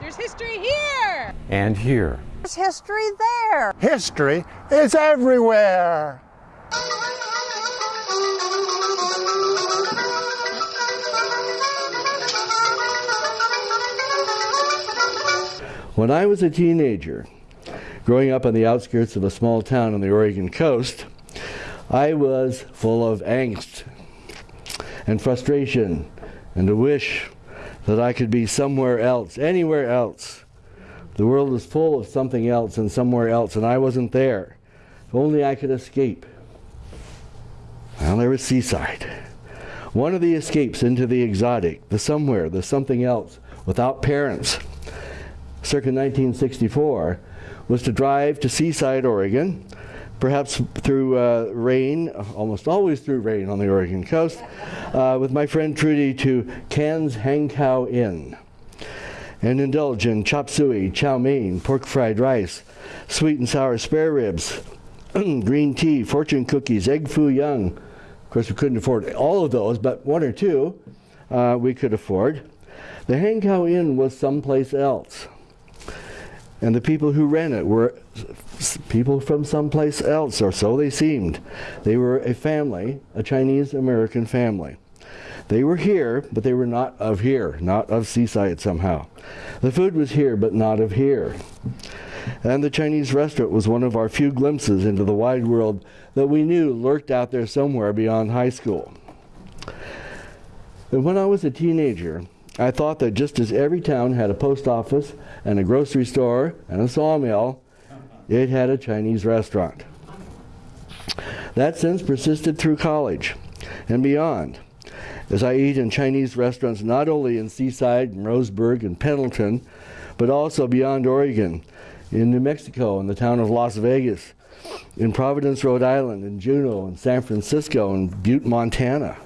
There's history here. And here. There's history there. History is everywhere. When I was a teenager, growing up on the outskirts of a small town on the Oregon coast, I was full of angst and frustration and a wish that I could be somewhere else, anywhere else. The world was full of something else and somewhere else, and I wasn't there. If only I could escape. Well, there was Seaside. One of the escapes into the exotic, the somewhere, the something else, without parents, circa 1964, was to drive to Seaside, Oregon, perhaps through uh, rain, almost always through rain on the Oregon coast, uh, with my friend Trudy to Can's Hankow Inn and indulge in chop suey, chow mein, pork fried rice, sweet and sour spare ribs, green tea, fortune cookies, egg foo young. Of course, we couldn't afford all of those, but one or two uh, we could afford. The Hankow Inn was someplace else. And the people who ran it were people from someplace else, or so they seemed. They were a family, a Chinese American family. They were here, but they were not of here, not of Seaside somehow. The food was here, but not of here. And the Chinese restaurant was one of our few glimpses into the wide world that we knew lurked out there somewhere beyond high school. And when I was a teenager, I thought that just as every town had a post office and a grocery store and a sawmill, it had a Chinese restaurant. That sense persisted through college and beyond as I eat in Chinese restaurants not only in Seaside and Roseburg and Pendleton, but also beyond Oregon, in New Mexico, in the town of Las Vegas, in Providence, Rhode Island, in Juneau, in San Francisco, in Butte, Montana.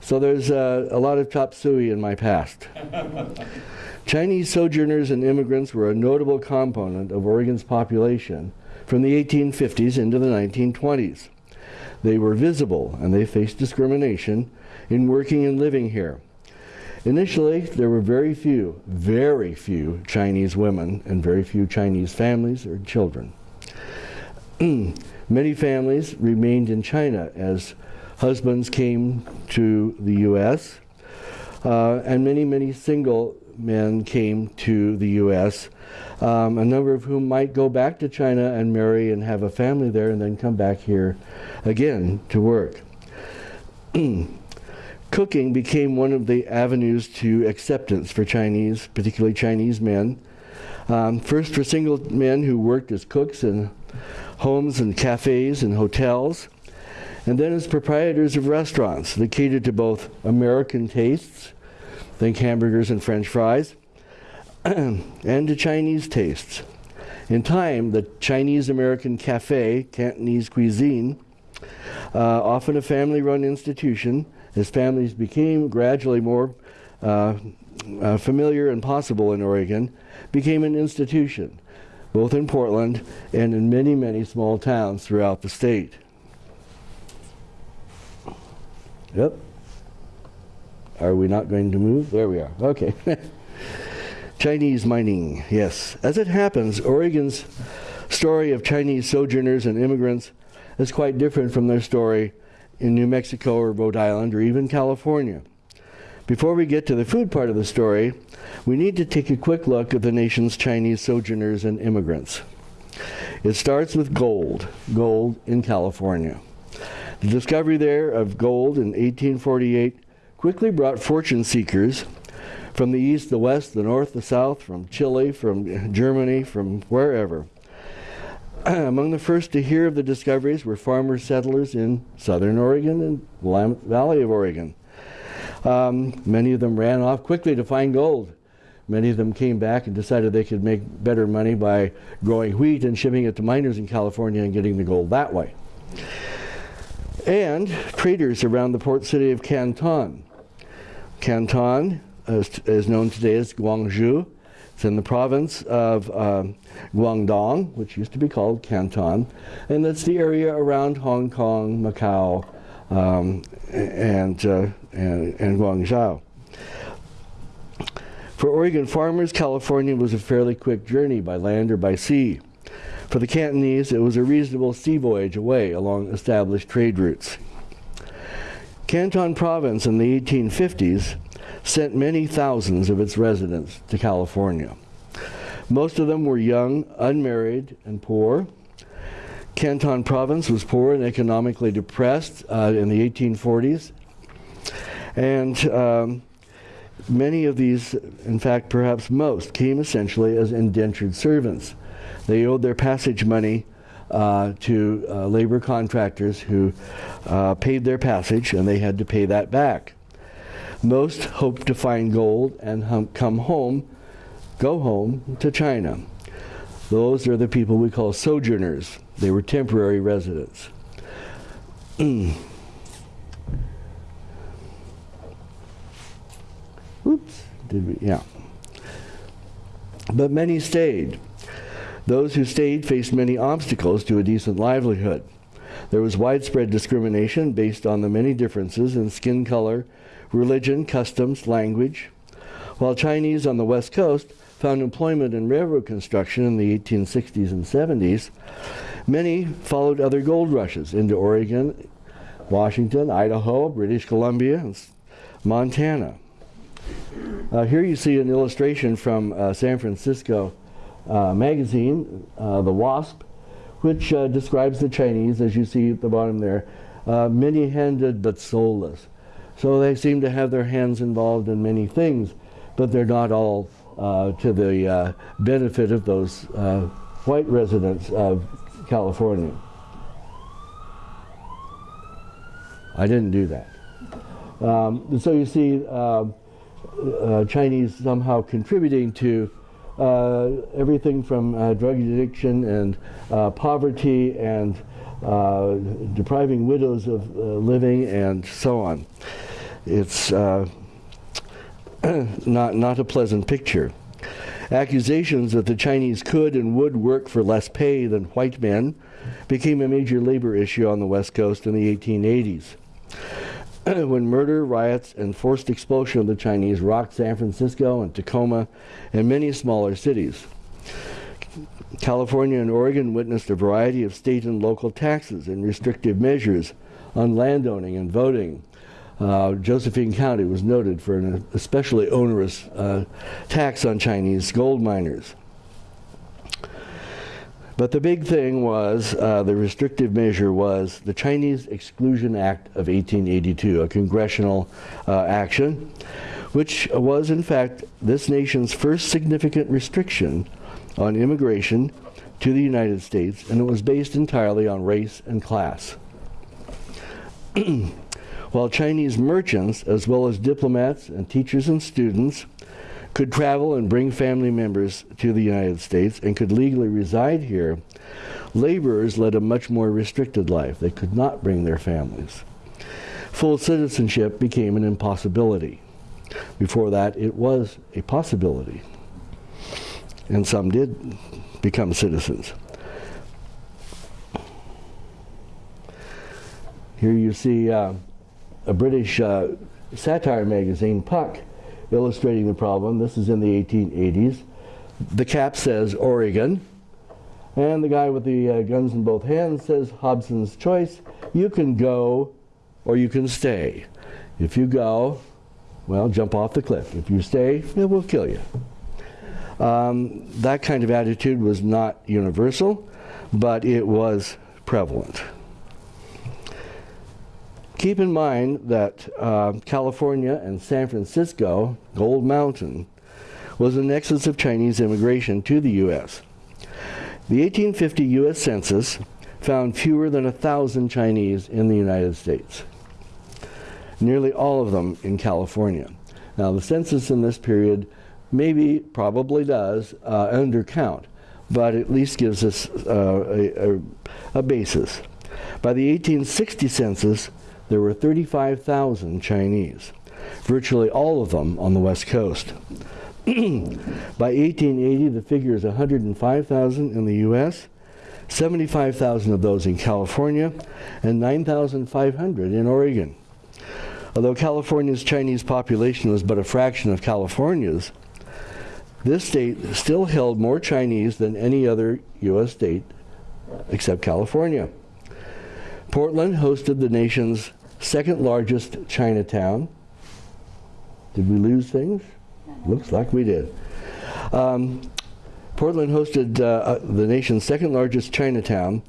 So there's uh, a lot of chop suey in my past. Chinese sojourners and immigrants were a notable component of Oregon's population from the 1850s into the 1920s. They were visible and they faced discrimination in working and living here. Initially, there were very few, very few Chinese women and very few Chinese families or children. Many families remained in China as husbands came to the U.S., uh, and many, many single men came to the U.S., um, a number of whom might go back to China and marry and have a family there and then come back here again to work. Cooking became one of the avenues to acceptance for Chinese, particularly Chinese men. Um, first for single men who worked as cooks in homes and cafes and hotels, and then as proprietors of restaurants that catered to both American tastes, think hamburgers and french fries, and to Chinese tastes. In time, the Chinese American cafe, Cantonese cuisine, uh, often a family run institution, as families became gradually more uh, uh, familiar and possible in Oregon, became an institution, both in Portland and in many, many small towns throughout the state. Yep. Are we not going to move? There we are. Okay. Chinese mining, yes. As it happens, Oregon's story of Chinese sojourners and immigrants is quite different from their story in New Mexico or Rhode Island or even California. Before we get to the food part of the story, we need to take a quick look at the nation's Chinese sojourners and immigrants. It starts with gold, gold in California. The discovery there of gold in 1848 quickly brought fortune seekers from the east, the west, the north, the south, from Chile, from Germany, from wherever. Among the first to hear of the discoveries were farmer settlers in southern Oregon and Willamette Valley of Oregon. Um, many of them ran off quickly to find gold. Many of them came back and decided they could make better money by growing wheat and shipping it to miners in California and getting the gold that way. And traders around the port city of Canton. Canton is, is known today as Guangzhou. It's in the province of um, Guangdong, which used to be called Canton, and that's the area around Hong Kong, Macau, um, and, uh, and, and Guangzhou. For Oregon farmers, California was a fairly quick journey by land or by sea. For the Cantonese, it was a reasonable sea voyage away along established trade routes. Canton Province in the 1850s sent many thousands of its residents to California. Most of them were young, unmarried, and poor. Canton Province was poor and economically depressed uh, in the 1840s. And um, many of these, in fact, perhaps most, came essentially as indentured servants. They owed their passage money uh, to uh, labor contractors who uh, paid their passage and they had to pay that back. Most hoped to find gold and hum- come home, go home to China. Those are the people we call sojourners. They were temporary residents. Oops, did we? Yeah. But many stayed. Those who stayed faced many obstacles to a decent livelihood. There was widespread discrimination based on the many differences in skin color, religion, customs, language. While Chinese on the West Coast found employment in railroad construction in the 1860s and 70s, many followed other gold rushes into Oregon, Washington, Idaho, British Columbia, and Montana. Uh, here you see an illustration from uh, San Francisco uh, magazine, uh, The Wasp, which uh, describes the Chinese, as you see at the bottom there, uh, many handed but soulless. So they seem to have their hands involved in many things, but they're not all to the benefit of those white residents of California. I didn't do that. Um, so you see, uh, uh, Chinese somehow contributing to uh, everything from uh, drug addiction and uh, poverty and uh, depriving widows of living and so on. It's not, not a pleasant picture. Accusations that the Chinese could and would work for less pay than white men became a major labor issue on the West Coast in the 1880s. when murder, riots, and forced expulsion of the Chinese rocked San Francisco and Tacoma and many smaller cities. California and Oregon witnessed a variety of state and local taxes and restrictive measures on landowning and voting. Uh, Josephine County was noted for an especially onerous uh, tax on Chinese gold miners. But the big thing was, uh, the restrictive measure was the Chinese Exclusion Act of 1882, a congressional uh, action, which was in fact this nation's first significant restriction on immigration to the United States, and it was based entirely on race and class. While Chinese merchants, as well as diplomats and teachers and students, could travel and bring family members to the United States and could legally reside here, laborers led a much more restricted life. They could not bring their families. Full citizenship became an impossibility. Before that, it was a possibility. And some did become citizens. Here you see uh, a British uh, satire magazine, Puck, illustrating the problem. This is in the 1880s. The cap says Oregon, and the guy with the uh, guns in both hands says Hobson's choice. You can go or you can stay. If you go, well, jump off the cliff. If you stay, it will kill you. Um, that kind of attitude was not universal, but it was prevalent. Keep in mind that uh, California and San Francisco, Gold Mountain, was a nexus of Chinese immigration to the U.S. The 1850 U.S. Census found fewer than a thousand Chinese in the United States, nearly all of them in California. Now, the census in this period maybe, probably does, uh, undercount, but at least gives us uh, a, a, a basis. By the 1860 census, there were 35,000 Chinese, virtually all of them on the West Coast. By 1880, the figure is 105,000 in the U.S., 75,000 of those in California, and 9,500 in Oregon. Although California's Chinese population was but a fraction of California's, this state still held more Chinese than any other U.S. state except California. Portland hosted the nation's second largest Chinatown. Did we lose things? Looks like we did. Um, Portland hosted uh, uh, the nation's second largest Chinatown,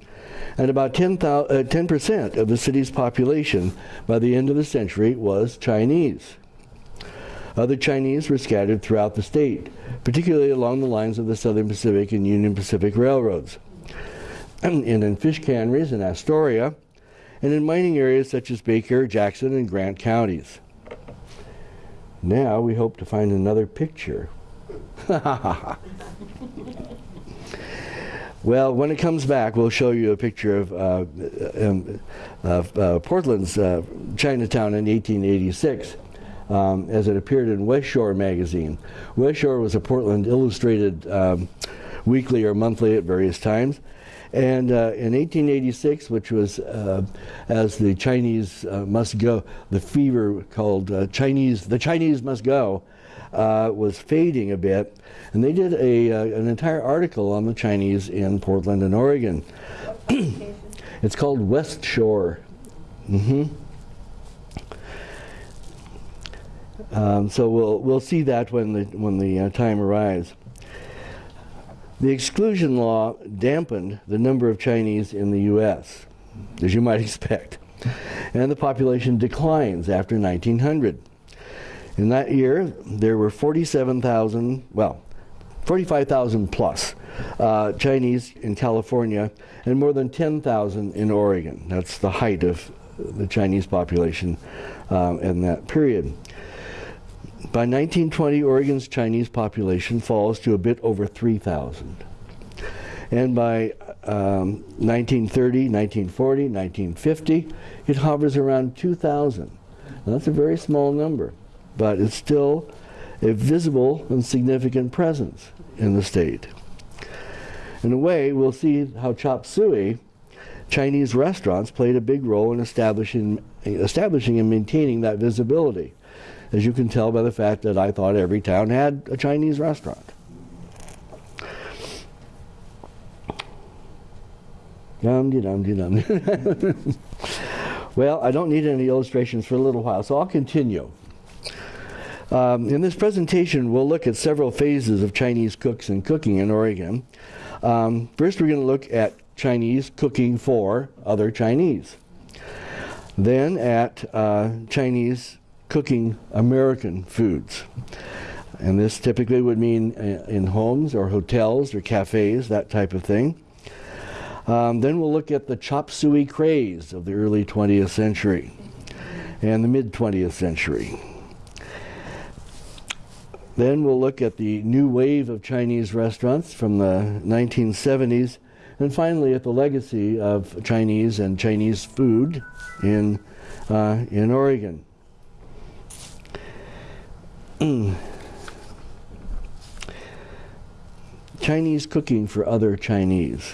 and about 10 uh, percent of the city's population by the end of the century was Chinese. Other Chinese were scattered throughout the state, particularly along the lines of the Southern Pacific and Union Pacific railroads, and in fish canneries in Astoria, and in mining areas such as Baker, Jackson, and Grant counties. Now we hope to find another picture. well, when it comes back, we'll show you a picture of, uh, um, of uh, Portland's uh, Chinatown in 1886. Um, as it appeared in West Shore magazine. West Shore was a Portland Illustrated um, weekly or monthly at various times. And uh, in 1886, which was uh, as the Chinese uh, must go, the fever called uh, Chinese, the Chinese must go, uh, was fading a bit. And they did a, uh, an entire article on the Chinese in Portland and Oregon. it's called West Shore. Mm -hmm. Um, so we'll we'll see that when the when the time arrives. The exclusion law dampened the number of Chinese in the U.S., as you might expect, and the population declines after 1900. In that year, there were 47,000, well, 45,000 plus uh, Chinese in California, and more than 10,000 in Oregon. That's the height of the Chinese population um, in that period. By 1920, Oregon's Chinese population falls to a bit over 3,000. And by um, 1930, 1940, 1950, it hovers around 2,000. That's a very small number, but it's still a visible and significant presence in the state. In a way, we'll see how chop suey, Chinese restaurants played a big role in establishing, establishing and maintaining that visibility as you can tell by the fact that I thought every town had a Chinese restaurant. Dum dum dum. well, I don't need any illustrations for a little while, so I'll continue. Um, in this presentation, we'll look at several phases of Chinese cooks and cooking in Oregon. Um, first, we're going to look at Chinese cooking for other Chinese. Then at uh, Chinese cooking American foods. And this typically would mean uh, in homes or hotels or cafes, that type of thing. Um, then we'll look at the chop suey craze of the early 20th century and the mid 20th century. Then we'll look at the new wave of Chinese restaurants from the 1970s, and finally at the legacy of Chinese and Chinese food in, uh, in Oregon. Mm. Chinese cooking for other Chinese.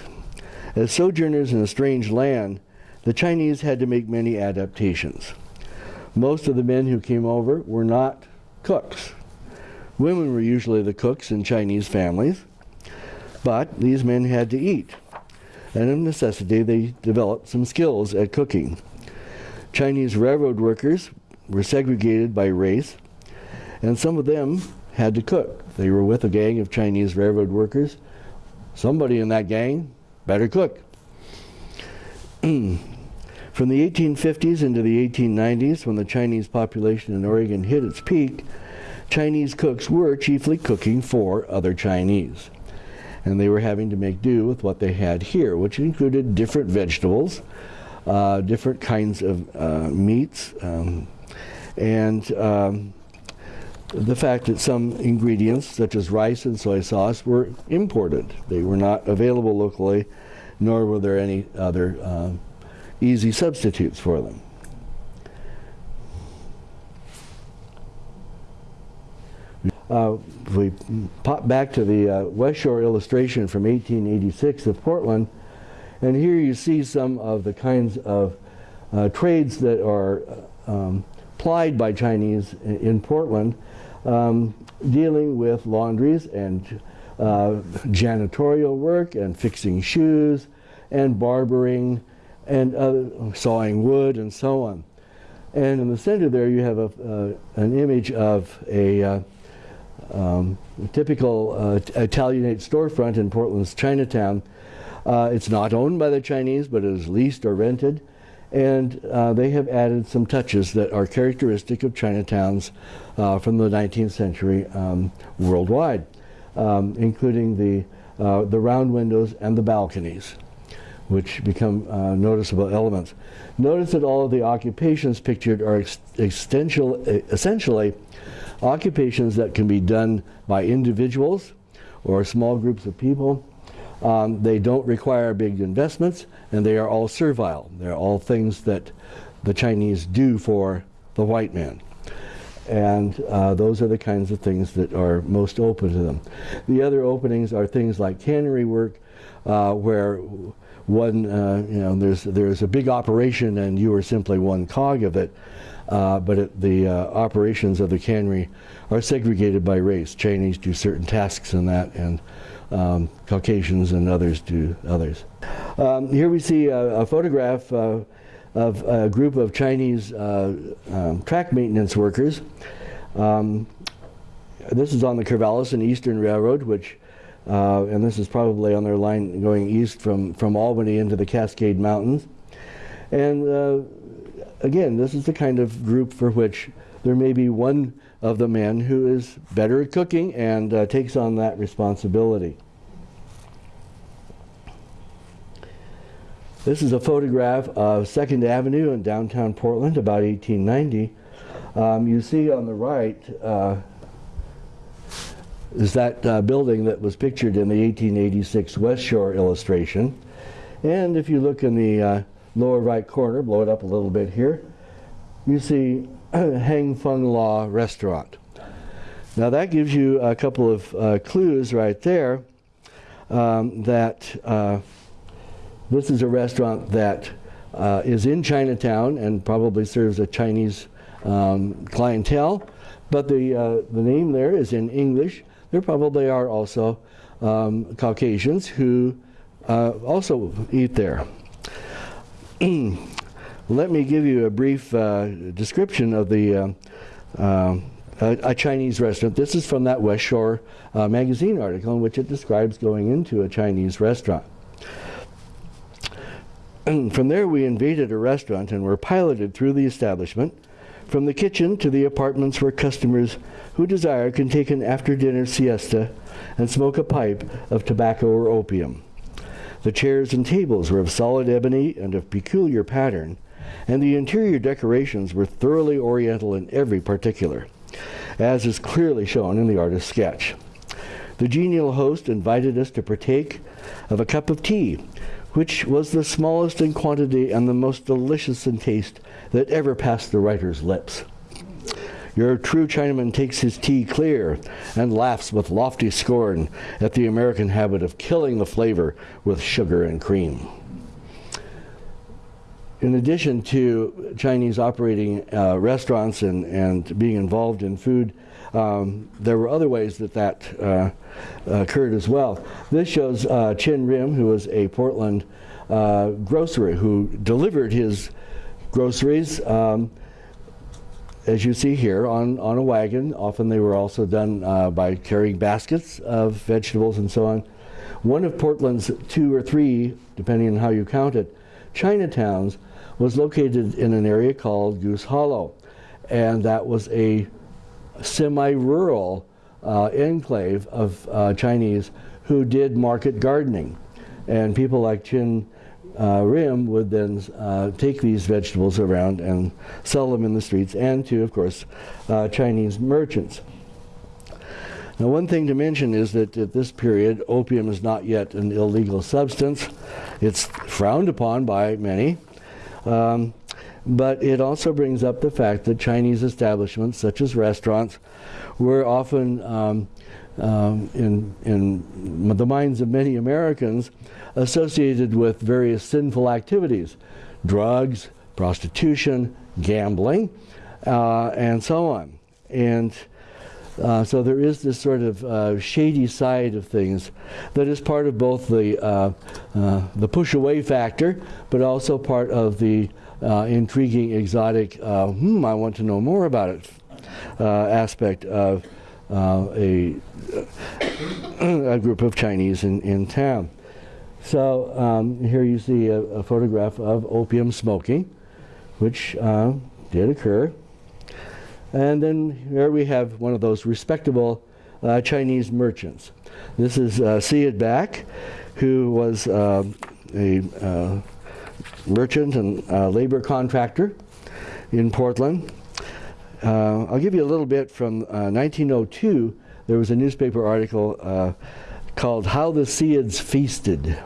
As sojourners in a strange land, the Chinese had to make many adaptations. Most of the men who came over were not cooks. Women were usually the cooks in Chinese families, but these men had to eat. And of necessity, they developed some skills at cooking. Chinese railroad workers were segregated by race and some of them had to cook. They were with a gang of Chinese railroad workers. Somebody in that gang better cook. From the 1850s into the 1890s, when the Chinese population in Oregon hit its peak, Chinese cooks were chiefly cooking for other Chinese. And they were having to make do with what they had here, which included different vegetables, uh, different kinds of uh, meats, um, and um, the fact that some ingredients, such as rice and soy sauce, were imported. They were not available locally, nor were there any other uh, easy substitutes for them. Uh, if we pop back to the uh, West Shore illustration from 1886 of Portland, and here you see some of the kinds of uh, trades that are uh, um, plied by Chinese in Portland um, dealing with laundries and uh, janitorial work and fixing shoes and barbering and other, sawing wood and so on. And in the center there you have a, uh, an image of a uh, um, typical uh, Italianate storefront in Portland's Chinatown. Uh, it's not owned by the Chinese, but it is leased or rented. And uh, they have added some touches that are characteristic of Chinatowns uh, from the 19th century um, worldwide, um, including the, uh, the round windows and the balconies, which become uh, noticeable elements. Notice that all of the occupations pictured are ex essentially occupations that can be done by individuals or small groups of people. Um, they don't require big investments and they are all servile. They're all things that the Chinese do for the white man. And uh, those are the kinds of things that are most open to them. The other openings are things like cannery work, uh, where one, uh, you know, there's, there's a big operation and you are simply one cog of it. Uh, but it, the uh, operations of the cannery are segregated by race. Chinese do certain tasks in that, and um, Caucasians and others to others. Um, here we see a, a photograph uh, of a group of Chinese uh, um, track maintenance workers. Um, this is on the Corvallis and Eastern Railroad, which, uh, and this is probably on their line going east from, from Albany into the Cascade Mountains. And uh, again, this is the kind of group for which there may be one of the men who is better at cooking and uh, takes on that responsibility. This is a photograph of 2nd Avenue in downtown Portland about 1890. Um, you see on the right uh, is that uh, building that was pictured in the 1886 West Shore illustration. And if you look in the uh, lower right corner, blow it up a little bit here, you see Hang Feng Law Restaurant. Now that gives you a couple of uh, clues right there um, that uh, this is a restaurant that uh, is in Chinatown and probably serves a Chinese um, clientele, but the, uh, the name there is in English. There probably are also um, Caucasians who uh, also eat there. Let me give you a brief uh, description of the uh, uh, a, a, Chinese restaurant. This is from that West Shore uh, magazine article in which it describes going into a Chinese restaurant. From there we invaded a restaurant and were piloted through the establishment from the kitchen to the apartments where customers who desire can take an after-dinner siesta and smoke a pipe of tobacco or opium. The chairs and tables were of solid ebony and of peculiar pattern, and the interior decorations were thoroughly oriental in every particular, as is clearly shown in the artist's sketch. The genial host invited us to partake of a cup of tea, which was the smallest in quantity and the most delicious in taste that ever passed the writer's lips. Your true Chinaman takes his tea clear and laughs with lofty scorn at the American habit of killing the flavor with sugar and cream. In addition to Chinese operating uh, restaurants and, and being involved in food, um, there were other ways that that uh, occurred as well. This shows uh, Chin Rim, who was a Portland uh, grocer who delivered his groceries um, as you see here, on, on a wagon. Often they were also done uh, by carrying baskets of vegetables and so on. One of Portland's two or three, depending on how you count it, Chinatowns was located in an area called Goose Hollow. And that was a semi-rural uh, enclave of uh, Chinese who did market gardening. And people like Chin uh, Rim would then uh, take these vegetables around and sell them in the streets and to, of course, uh, Chinese merchants. Now one thing to mention is that at this period, opium is not yet an illegal substance. It's frowned upon by many. Um, but it also brings up the fact that Chinese establishments, such as restaurants, were often um, um, in, in the minds of many Americans associated with various sinful activities, drugs, prostitution, gambling, uh, and so on. And Uh, so there is this sort of uh, shady side of things that is part of both the uh, uh the push away factor, but also part of the uh, intriguing, exotic. Uh, hmm, I want to know more about it aspect of a a group of Chinese in in town. So um, here you see a, a, photograph of opium smoking, which did occur. And then here we have one of those respectable uh, Chinese merchants. This is uh, Seid Back, who was uh, a uh, merchant and uh, labor contractor in Portland. Uh, I'll give you a little bit from 1902. There was a newspaper article called How the Seids Feasted.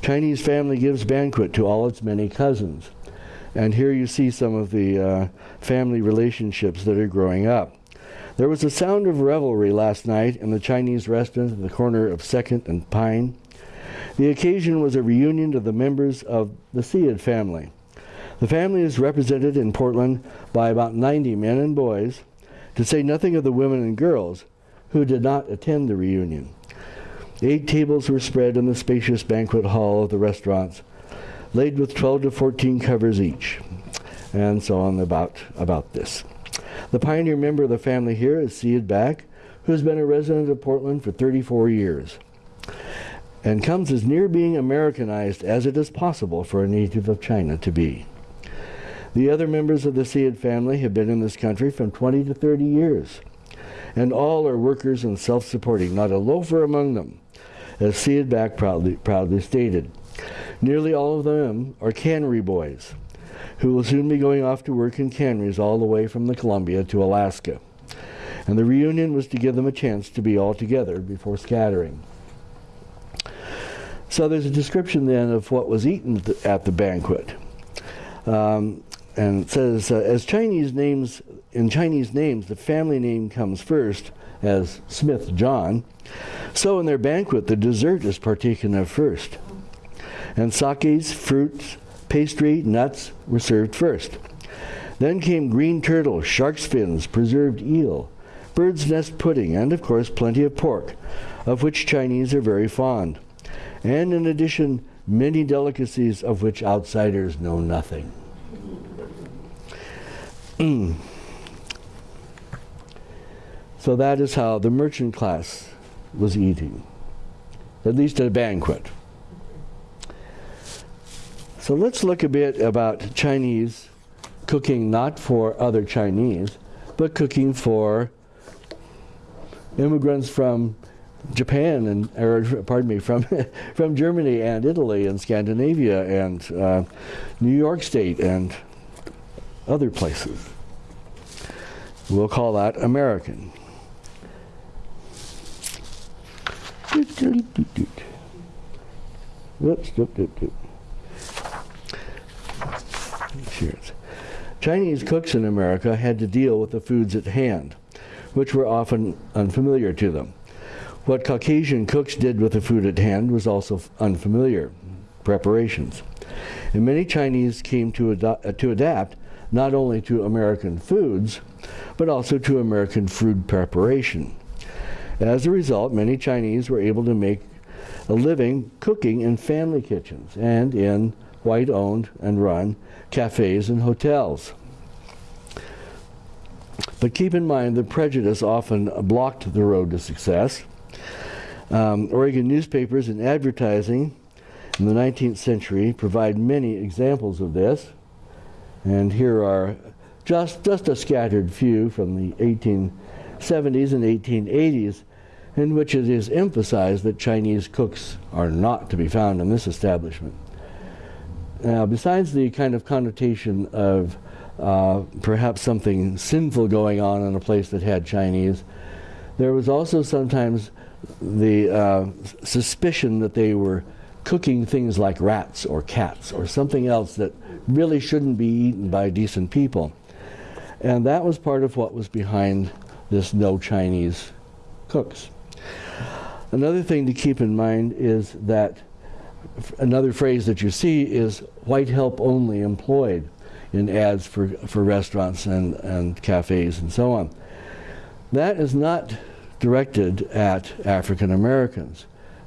Chinese family gives banquet to all its many cousins. And here you see some of the uh, family relationships that are growing up. There was a sound of revelry last night in the Chinese restaurant at the corner of 2nd and Pine. The occasion was a reunion of the members of the Seid family. The family is represented in Portland by about 90 men and boys, to say nothing of the women and girls who did not attend the reunion. Eight tables were spread in the spacious banquet hall of the restaurants, laid with 12 to 14 covers each, and so on about, about this. The pioneer member of the family here is Seid Back, who has been a resident of Portland for 34 years and comes as near being Americanized as it is possible for a native of China to be. The other members of the Seid family have been in this country from 20 to 30 years, and all are workers and self-supporting, not a loafer among them, as Seid Back proudly, proudly stated. Nearly all of them are cannery boys who will soon be going off to work in canneries all the way from the Columbia to Alaska. And the reunion was to give them a chance to be all together before scattering. So there's a description then of what was eaten at the banquet. Um, and it says, uh, as Chinese names, in Chinese names, the family name comes first, as Smith John. So in their banquet, the dessert is partaken of first and sakes, fruits, pastry, nuts were served first. Then came green turtle, shark's fins, preserved eel, bird's nest pudding, and of course plenty of pork, of which Chinese are very fond. And in addition, many delicacies of which outsiders know nothing. so that is how the merchant class was eating, at least at a banquet. So let's look a bit about Chinese cooking not for other Chinese, but cooking for immigrants from Japan and, or pardon me, from from Germany and Italy and Scandinavia and uh, New York State and other places. We'll call that American. Whoops, doop, doop, doop. Chinese cooks in America had to deal with the foods at hand, which were often unfamiliar to them. What Caucasian cooks did with the food at hand was also unfamiliar preparations. And many Chinese came to, uh, to adapt not only to American foods, but also to American food preparation. As a result, many Chinese were able to make a living cooking in family kitchens and in white owned and run cafes and hotels. But keep in mind that prejudice often blocked the road to success. Um, Oregon newspapers and advertising in the 19th century provide many examples of this. And here are just, just a scattered few from the 1870s and 1880s in which it is emphasized that Chinese cooks are not to be found in this establishment. Now, besides the kind of connotation of uh, perhaps something sinful going on in a place that had Chinese, there was also sometimes the uh, suspicion that they were cooking things like rats or cats or something else that really shouldn't be eaten by decent people. And that was part of what was behind this no Chinese cooks. Another thing to keep in mind is that another phrase that you see is white help only employed in ads for, for restaurants and, and cafes and so on. That is not directed at African Americans.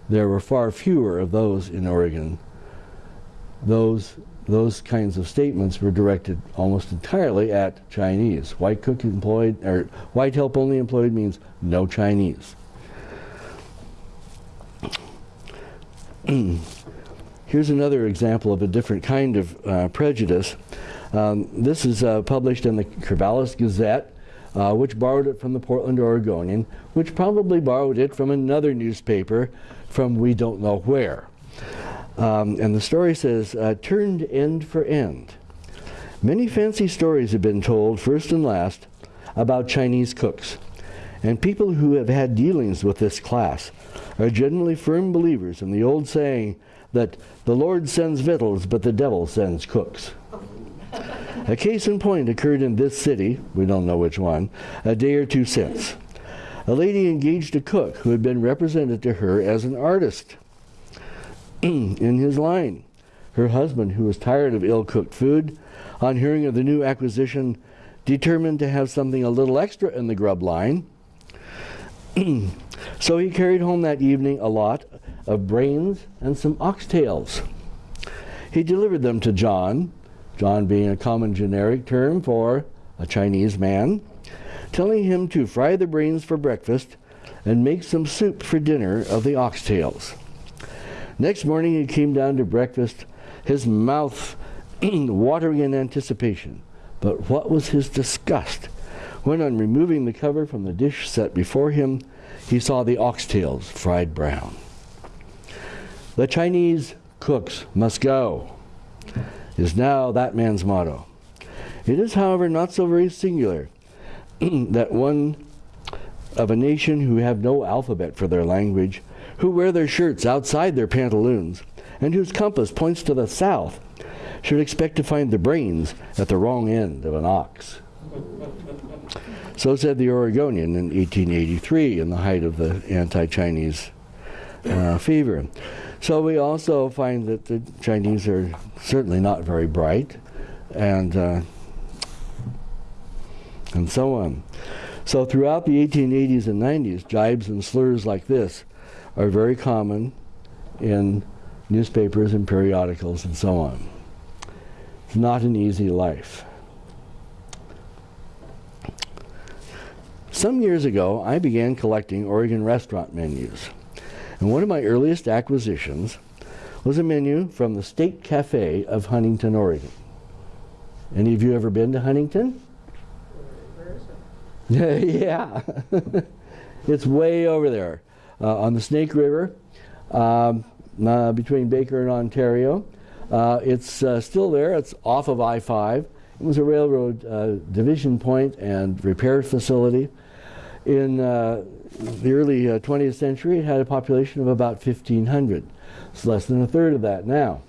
There were far fewer of those in Oregon. Those, those kinds of statements were directed almost entirely at Chinese. White cook employed, or white help only employed means no Chinese. Here's another example of a different kind of uh, prejudice. Um, this is uh, published in the Corvallis Gazette, uh, which borrowed it from the Portland Oregonian, which probably borrowed it from another newspaper from we don't know where. Um, and the story says, uh, turned end for end. Many fancy stories have been told, first and last, about Chinese cooks. And people who have had dealings with this class are generally firm believers in the old saying that the Lord sends victuals, but the devil sends cooks. A case in point occurred in this city, we don't know which one, a day or two since. A lady engaged a cook who had been represented to her as an artist in his line. Her husband, who was tired of ill cooked food, on hearing of the new acquisition, determined to have something a little extra in the grub line. so he carried home that evening a lot of brains and some oxtails. He delivered them to John, John being a common generic term for a Chinese man, telling him to fry the brains for breakfast and make some soup for dinner of the oxtails. Next morning he came down to breakfast, his mouth watering in anticipation. But what was his disgust when, on removing the cover from the dish set before him, he saw the oxtails fried brown. The Chinese cooks must go, is now that man's motto. It is, however, not so very singular that one of a nation who have no alphabet for their language, who wear their shirts outside their pantaloons, and whose compass points to the south, should expect to find the brains at the wrong end of an ox. so said the Oregonian in 1883 in the height of the anti Chinese uh, fever. So we also find that the Chinese are certainly not very bright and, uh, and so on. So throughout the 1880s and 90s, jibes and slurs like this are very common in newspapers and periodicals and so on. It's not an easy life. Some years ago, I began collecting Oregon restaurant menus. And one of my earliest acquisitions was a menu from the State Cafe of Huntington, Oregon. Any of you ever been to Huntington? yeah. it's way over there uh, on the Snake River um, uh, between Baker and Ontario. Uh, it's uh, still there. It's off of I-5. It was a railroad uh, division point and repair facility. In uh, the early 20th century, it had a population of about 1,500. It's less than a third of that now.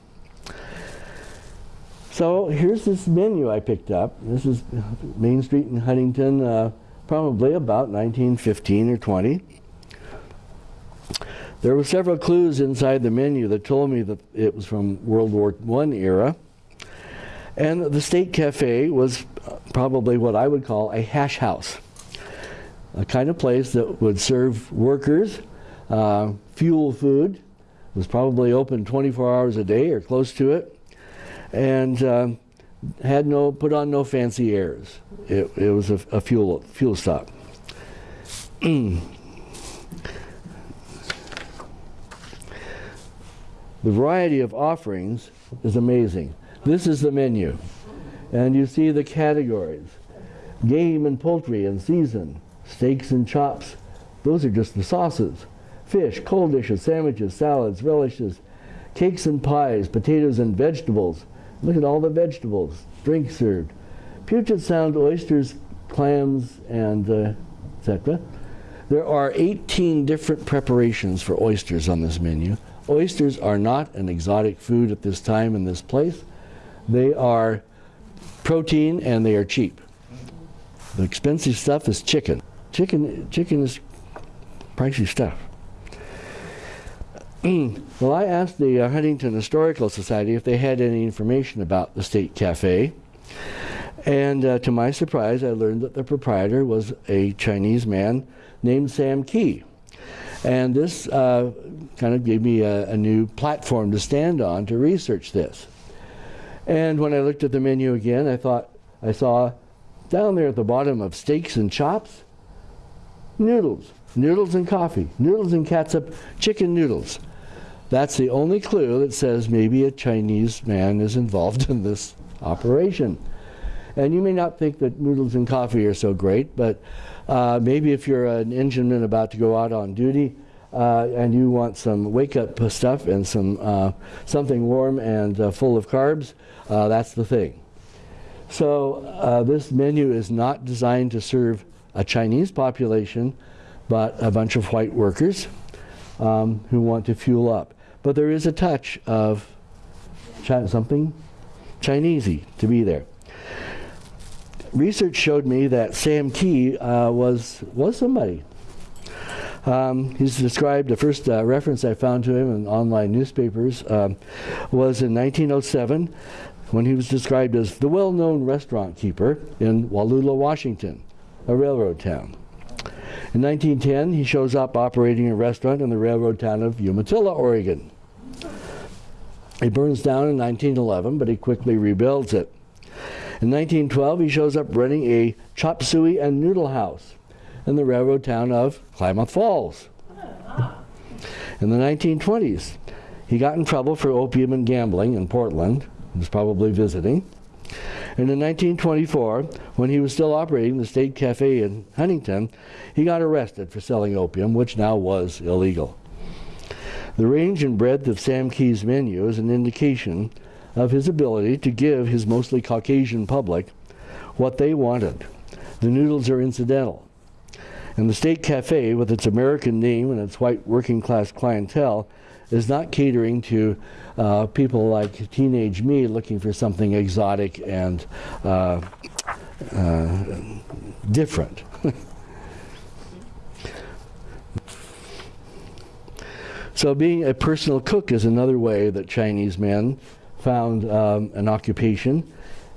So here's this menu I picked up. This is Main Street in Huntington, uh, probably about 1915 or 20. There were several clues inside the menu that told me that it was from World War I era. And the State Cafe was probably what I would call a hash house, a kind of place that would serve workers uh, fuel food, it was probably open 24 hours a day or close to it, and uh, had no put on no fancy airs. It, it was a, a fuel fuel stop. The variety of offerings is amazing. This is the menu. And you see the categories. Game and poultry and season, steaks and chops. Those are just the sauces. Fish, cold dishes, sandwiches, salads, relishes, cakes and pies, potatoes and vegetables. Look at all the vegetables. Drinks served. Puget Sound oysters, clams, and uh, etc. There are 18 different preparations for oysters on this menu. Oysters are not an exotic food at this time in this place. They are protein and they are cheap. The expensive stuff is chicken. Chicken, chicken is pricey stuff. well, I asked the uh, Huntington Historical Society if they had any information about the State Cafe. And uh, to my surprise, I learned that the proprietor was a Chinese man named Sam Key. And this uh, kind of gave me a, a, new platform to stand on to research this. And when I looked at the menu again, I thought I saw down there at the bottom of steaks and chops, noodles, noodles and coffee, noodles and catsup, chicken noodles. That's the only clue that says maybe a Chinese man is involved in this operation. And you may not think that noodles and coffee are so great, but uh, maybe if you're an engineman about to go out on duty uh, and you want some wake-up stuff and some uh, something warm and uh, full of carbs, uh, that's the thing. So uh, this menu is not designed to serve a Chinese population, but a bunch of white workers um, who want to fuel up. But there is a touch of something Chinesey to be there. Research showed me that Sam Key uh, was was somebody. Um, he's described, the first uh, reference I found to him in online newspapers um, was in 1907 when he was described as the well-known restaurant keeper in Wallula, Washington, a railroad town. In 1910, he shows up operating a restaurant in the railroad town of Umatilla, Oregon. It burns down in 1911, but he quickly rebuilds it. In 1912, he shows up running a chop suey and noodle house in the railroad town of Klamath Falls. In the 1920s, he got in trouble for opium and gambling in Portland. He was probably visiting. And in 1924, when he was still operating the State Cafe in Huntington, he got arrested for selling opium, which now was illegal. The range and breadth of Sam Key's menu is an indication of his ability to give his mostly Caucasian public what they wanted. The noodles are incidental. And the State Cafe, with its American name and its white working class clientele, is not catering to uh, people like teenage me looking for something exotic and uh, uh, different. so being a personal cook is another way that Chinese men found um, an occupation.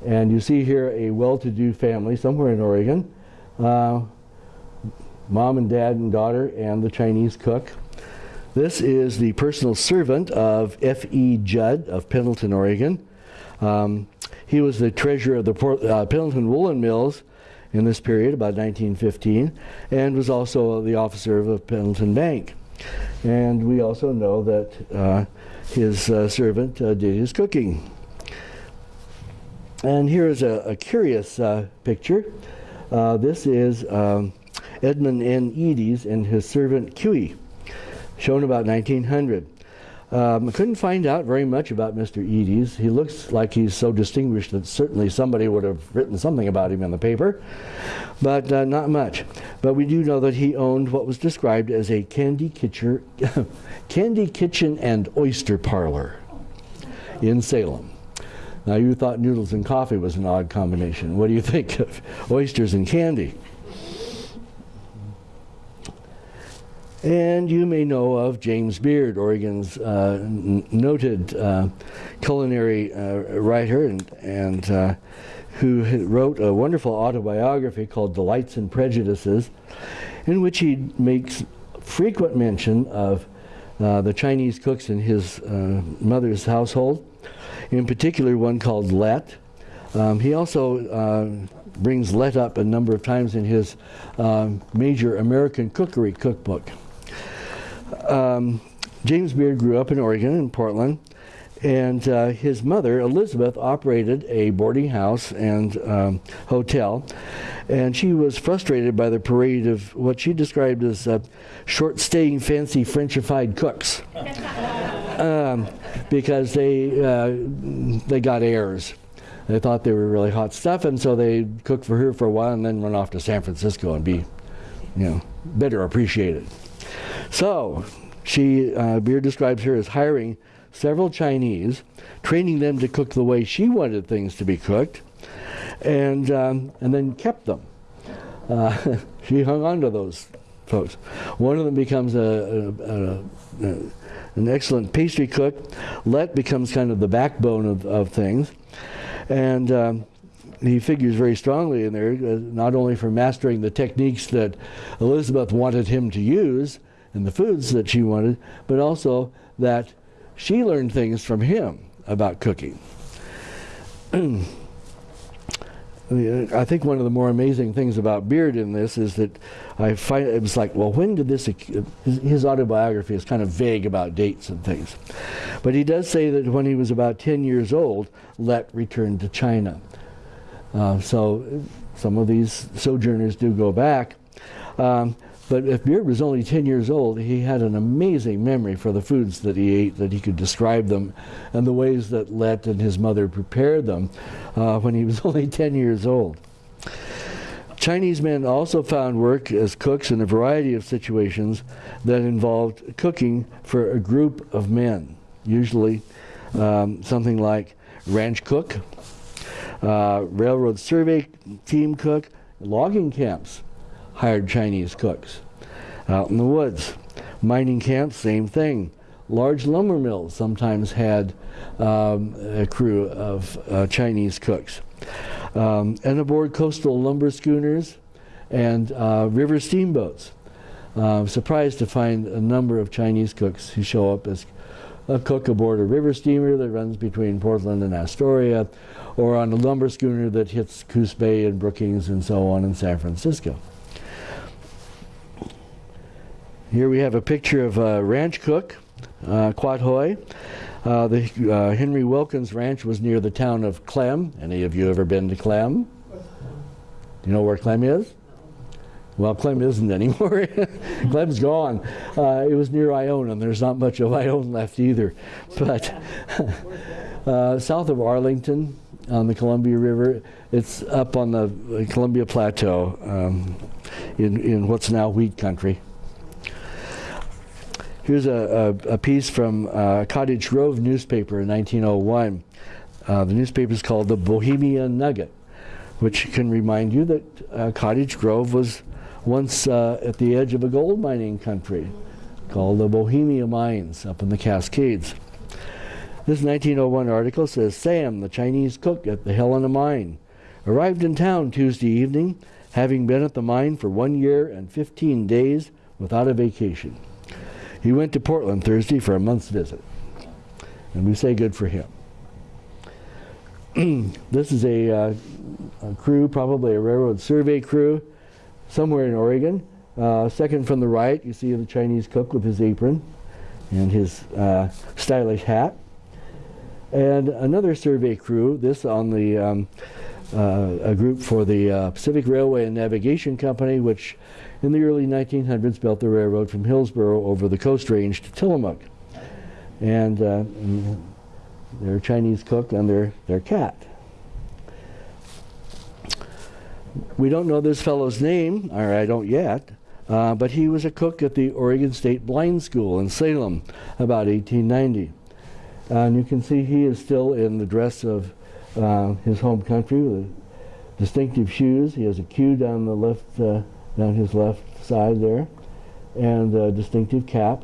And you see here a well-to-do family somewhere in Oregon. Uh, mom and dad and daughter and the Chinese cook. This is the personal servant of F.E. Judd of Pendleton, Oregon. Um, he was the treasurer of the Port, uh, Pendleton Woolen Mills in this period, about 1915, and was also the officer of the Pendleton Bank. And we also know that uh, his uh, servant uh, did his cooking. And here is a, a curious uh, picture. Uh, this is um, Edmund N. Eades and his servant Cuey shown about 1900. Um, couldn't find out very much about Mr. Eades. He looks like he's so distinguished that certainly somebody would have written something about him in the paper, but uh, not much. But we do know that he owned what was described as a candy kitchen, candy kitchen and oyster parlor in Salem. Now you thought noodles and coffee was an odd combination. What do you think of oysters and candy? And you may know of James Beard, Oregon's uh, noted uh, culinary uh, writer, and, and uh, who wrote a wonderful autobiography called Delights and Prejudices, in which he makes frequent mention of uh, the Chinese cooks in his uh, mother's household, in particular one called Let. Um, he also brings Let up a number of times in his um, major American cookery cookbook um, James Beard grew up in Oregon, in Portland, and uh, his mother, Elizabeth, operated a boarding house and um, hotel. And she was frustrated by the parade of what she described as uh, short staying, fancy Frenchified cooks. um, because they, uh, they got airs. They thought they were really hot stuff, and so they cooked for her for a while and then went off to San Francisco and be, you know, better appreciated. So, she, uh, Beard describes her as hiring several Chinese, training them to cook the way she wanted things to be cooked, and, um, and then kept them. Uh, she hung on to those folks. One of them becomes a, a, a, an excellent pastry cook. Let becomes kind of the backbone of, of things. And um, he figures very strongly in there, uh, not only for mastering the techniques that Elizabeth wanted him to use and the foods that she wanted, but also that she learned things from him about cooking. I think one of the more amazing things about Beard in this is that I find it was like, well, when did this? His, his, autobiography is kind of vague about dates and things, but he does say that when he was about 10 years old, Let returned to China. Uh, so some of these sojourners do go back. Um, but if Beard was only 10 years old, he had an amazing memory for the foods that he ate, that he could describe them, and the ways that Let and his mother prepared them uh, when he was only 10 years old. Chinese men also found work as cooks in a variety of situations that involved cooking for a group of men, usually um, something like ranch cook, uh, railroad survey team cook, logging camps hired Chinese cooks. Out in the woods, mining camps, same thing. Large lumber mills sometimes had um, a crew of uh, Chinese cooks. Um, and aboard coastal lumber schooners and uh, river steamboats. Uh, surprised to find a number of Chinese cooks who show up as a cook aboard a river steamer that runs between Portland and Astoria, or on a lumber schooner that hits Coos Bay and Brookings and so on in San Francisco. Here we have a picture of a ranch cook, uh, Quat Hoi. Uh, the uh, Henry Wilkins Ranch was near the town of Clem. Any of you ever been to Clem? You know where Clem is? Well, Clem isn't anymore. Clem's gone. Uh, it was near Ione, and there's not much of Ione left either. But uh, south of Arlington on the Columbia River, it's up on the Columbia Plateau um, in, in what's now wheat country. Here's a, a, a piece from uh, Cottage Grove newspaper in 1901. Uh, the newspaper is called the Bohemia Nugget, which can remind you that uh, Cottage Grove was once uh, at the edge of a gold mining country called the Bohemia Mines up in the Cascades. This 1901 article says Sam, the Chinese cook at the Helena mine, arrived in town Tuesday evening, having been at the mine for one year and 15 days without a vacation. He went to Portland Thursday for a month's visit. And we say good for him. this is a, uh, a, crew, probably a railroad survey crew, somewhere in Oregon. Uh, second from the right, you see the Chinese cook with his apron and his uh, stylish hat. And another survey crew, this on the um, uh, a group for the uh, Pacific Railway and Navigation Company, which in the early 1900s built the railroad from Hillsboro over the Coast Range to Tillamook. And, uh, and their Chinese cook and their, their cat. We don't know this fellow's name, or I don't yet, uh, but he was a cook at the Oregon State Blind School in Salem about 1890. and you can see he is still in the dress of uh, his home country with distinctive shoes. He has a queue down the left uh, down his left side there, and a distinctive cap.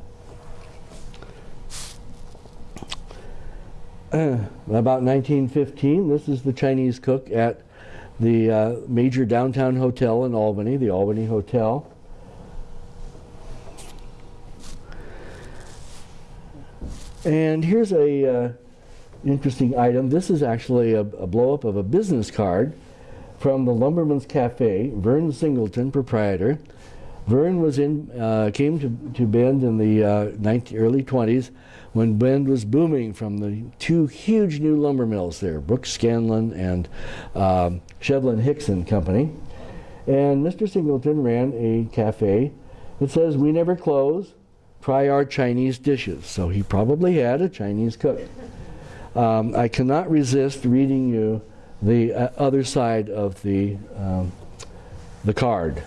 about 1915, this is the Chinese cook at the uh, major downtown hotel in Albany, the Albany Hotel. And here's a uh, interesting item. This is actually a, a blow up of a business card from the Lumberman's Cafe, Vern Singleton, proprietor. Vern was in, uh, came to, to Bend in the uh, 19, early 20s when Bend was booming from the two huge new lumber mills there, Brooks Scanlon and um, Shevlin Hixon Company. And Mr. Singleton ran a cafe that says, we never close, try our Chinese dishes. So he probably had a Chinese cook. Um, I cannot resist reading you the uh, other side of the, um, the card,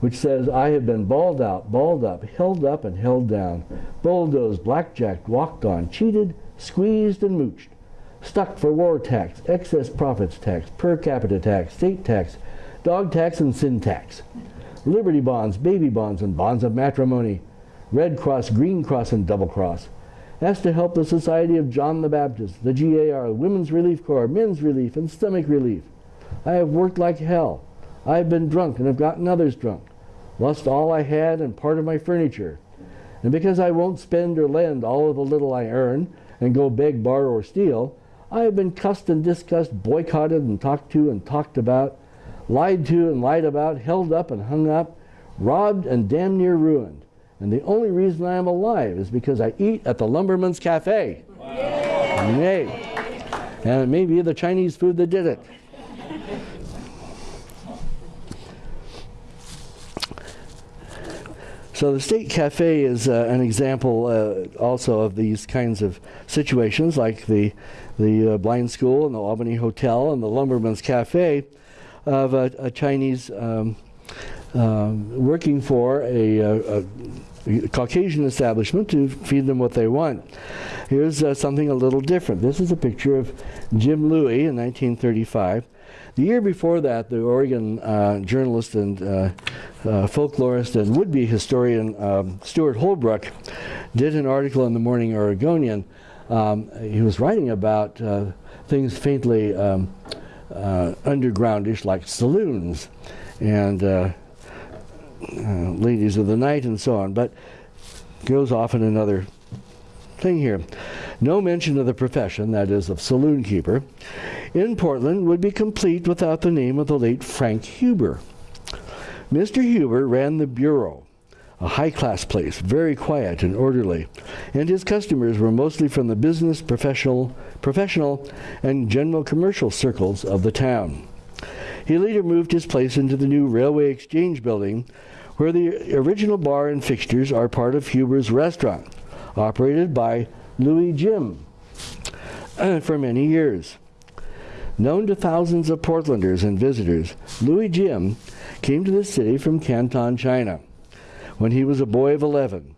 which says, I have been balled out, balled up, held up and held down, bulldozed, blackjacked, walked on, cheated, squeezed and mooched, stuck for war tax, excess profits tax, per capita tax, state tax, dog tax and sin tax, liberty bonds, baby bonds and bonds of matrimony, Red Cross, Green Cross and Double Cross, that's to help the Society of John the Baptist, the GAR, Women's Relief Corps, Men's Relief, and Stomach Relief. I have worked like hell. I have been drunk and have gotten others drunk, lost all I had and part of my furniture. And because I won't spend or lend all of the little I earn and go beg, borrow, or steal, I have been cussed and discussed, boycotted and talked to and talked about, lied to and lied about, held up and hung up, robbed and damn near ruined. And the only reason I am alive is because I eat at the Lumberman's Cafe. Yay. And it may be the Chinese food that did it. So the State Cafe is uh, an example uh, also of these kinds of situations, like the the uh, blind school and the Albany Hotel and the Lumberman's Cafe, of a, a Chinese um, um, working for a, a, a, Caucasian establishment to feed them what they want. Here's uh, something a little different. This is a picture of Jim Louie in 1935. The year before that, the Oregon uh, journalist and uh, uh, folklorist and would-be historian um, Stewart Holbrook did an article in the Morning Oregonian. Um, he was writing about uh, things faintly um, uh, undergroundish like saloons and uh, ladies of the night and so on, but goes off in another thing here. No mention of the profession, that is, of saloon keeper in Portland would be complete without the name of the late Frank Huber. Mr. Huber ran the Bureau, a high-class place, very quiet and orderly, and his customers were mostly from the business, professional, professional, and general commercial circles of the town. He later moved his place into the new Railway Exchange building, where the original bar and fixtures are part of Huber's restaurant, operated by Louie Jim for many years. Known to thousands of Portlanders and visitors, Louie Jim came to the city from Canton, China, when he was a boy of 11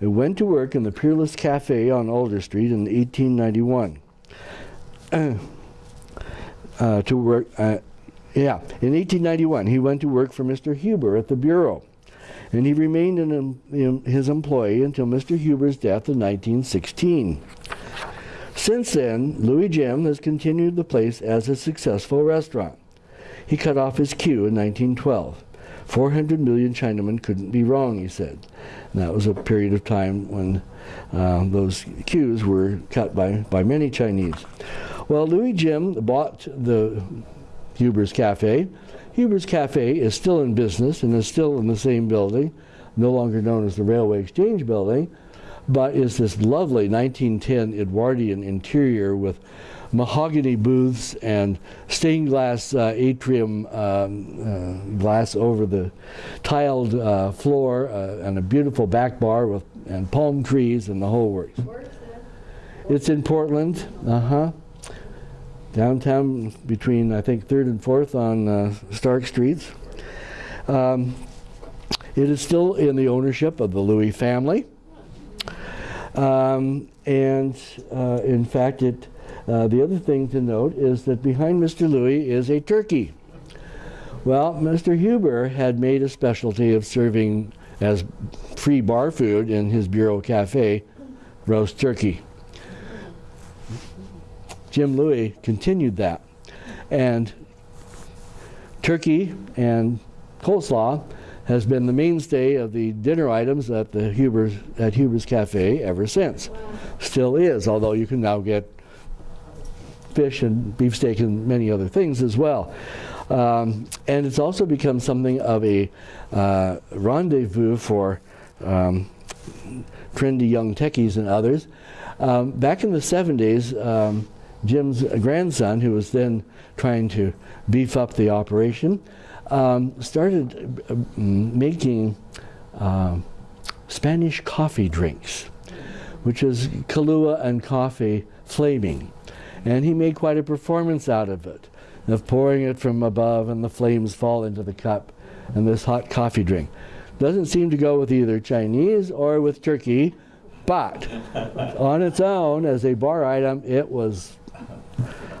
and went to work in the Peerless Cafe on Alder Street in 1891. Uh, to work, uh, yeah, in 1891 he went to work for Mr. Huber at the Bureau, and he remained in, in his employ until Mr. Huber's death in 1916. Since then, Louie Jim has continued the place as a successful restaurant. He cut off his queue in 1912. 400 million Chinamen couldn't be wrong, he said. And that was a period of time when uh, those queues were cut by, by many Chinese. Well, Louie Jim bought the Huber's Cafe. Huber's Cafe is still in business and is still in the same building, no longer known as the Railway Exchange Building, but is this lovely 1910 Edwardian interior with mahogany booths and stained glass uh, atrium um, uh, glass over the tiled uh, floor uh, and a beautiful back bar with and palm trees and the whole works. It's in Portland, uh-huh. Downtown between, I think, 3rd and 4th on uh, Stark Streets. Um, it is still in the ownership of the Louie family. Um, and uh, in fact, it, uh, the other thing to note is that behind Mr. Louie is a turkey. Well, Mr. Huber had made a specialty of serving as free bar food in his Bureau Cafe roast turkey. Jim Louie continued that. And turkey and coleslaw has been the mainstay of the dinner items at the Huber's at Huber's Cafe ever since. Still is, although you can now get fish and beefsteak and many other things as well. Um, and it's also become something of a uh, rendezvous for um, trendy young techies and others. Um, back in the 70s, um, Jim's grandson, who was then trying to beef up the operation, um, started uh, making uh, Spanish coffee drinks, which is Kahlua and coffee flaming. And he made quite a performance out of it, of pouring it from above and the flames fall into the cup and this hot coffee drink. Doesn't seem to go with either Chinese or with turkey, but on its own, as a bar item, it was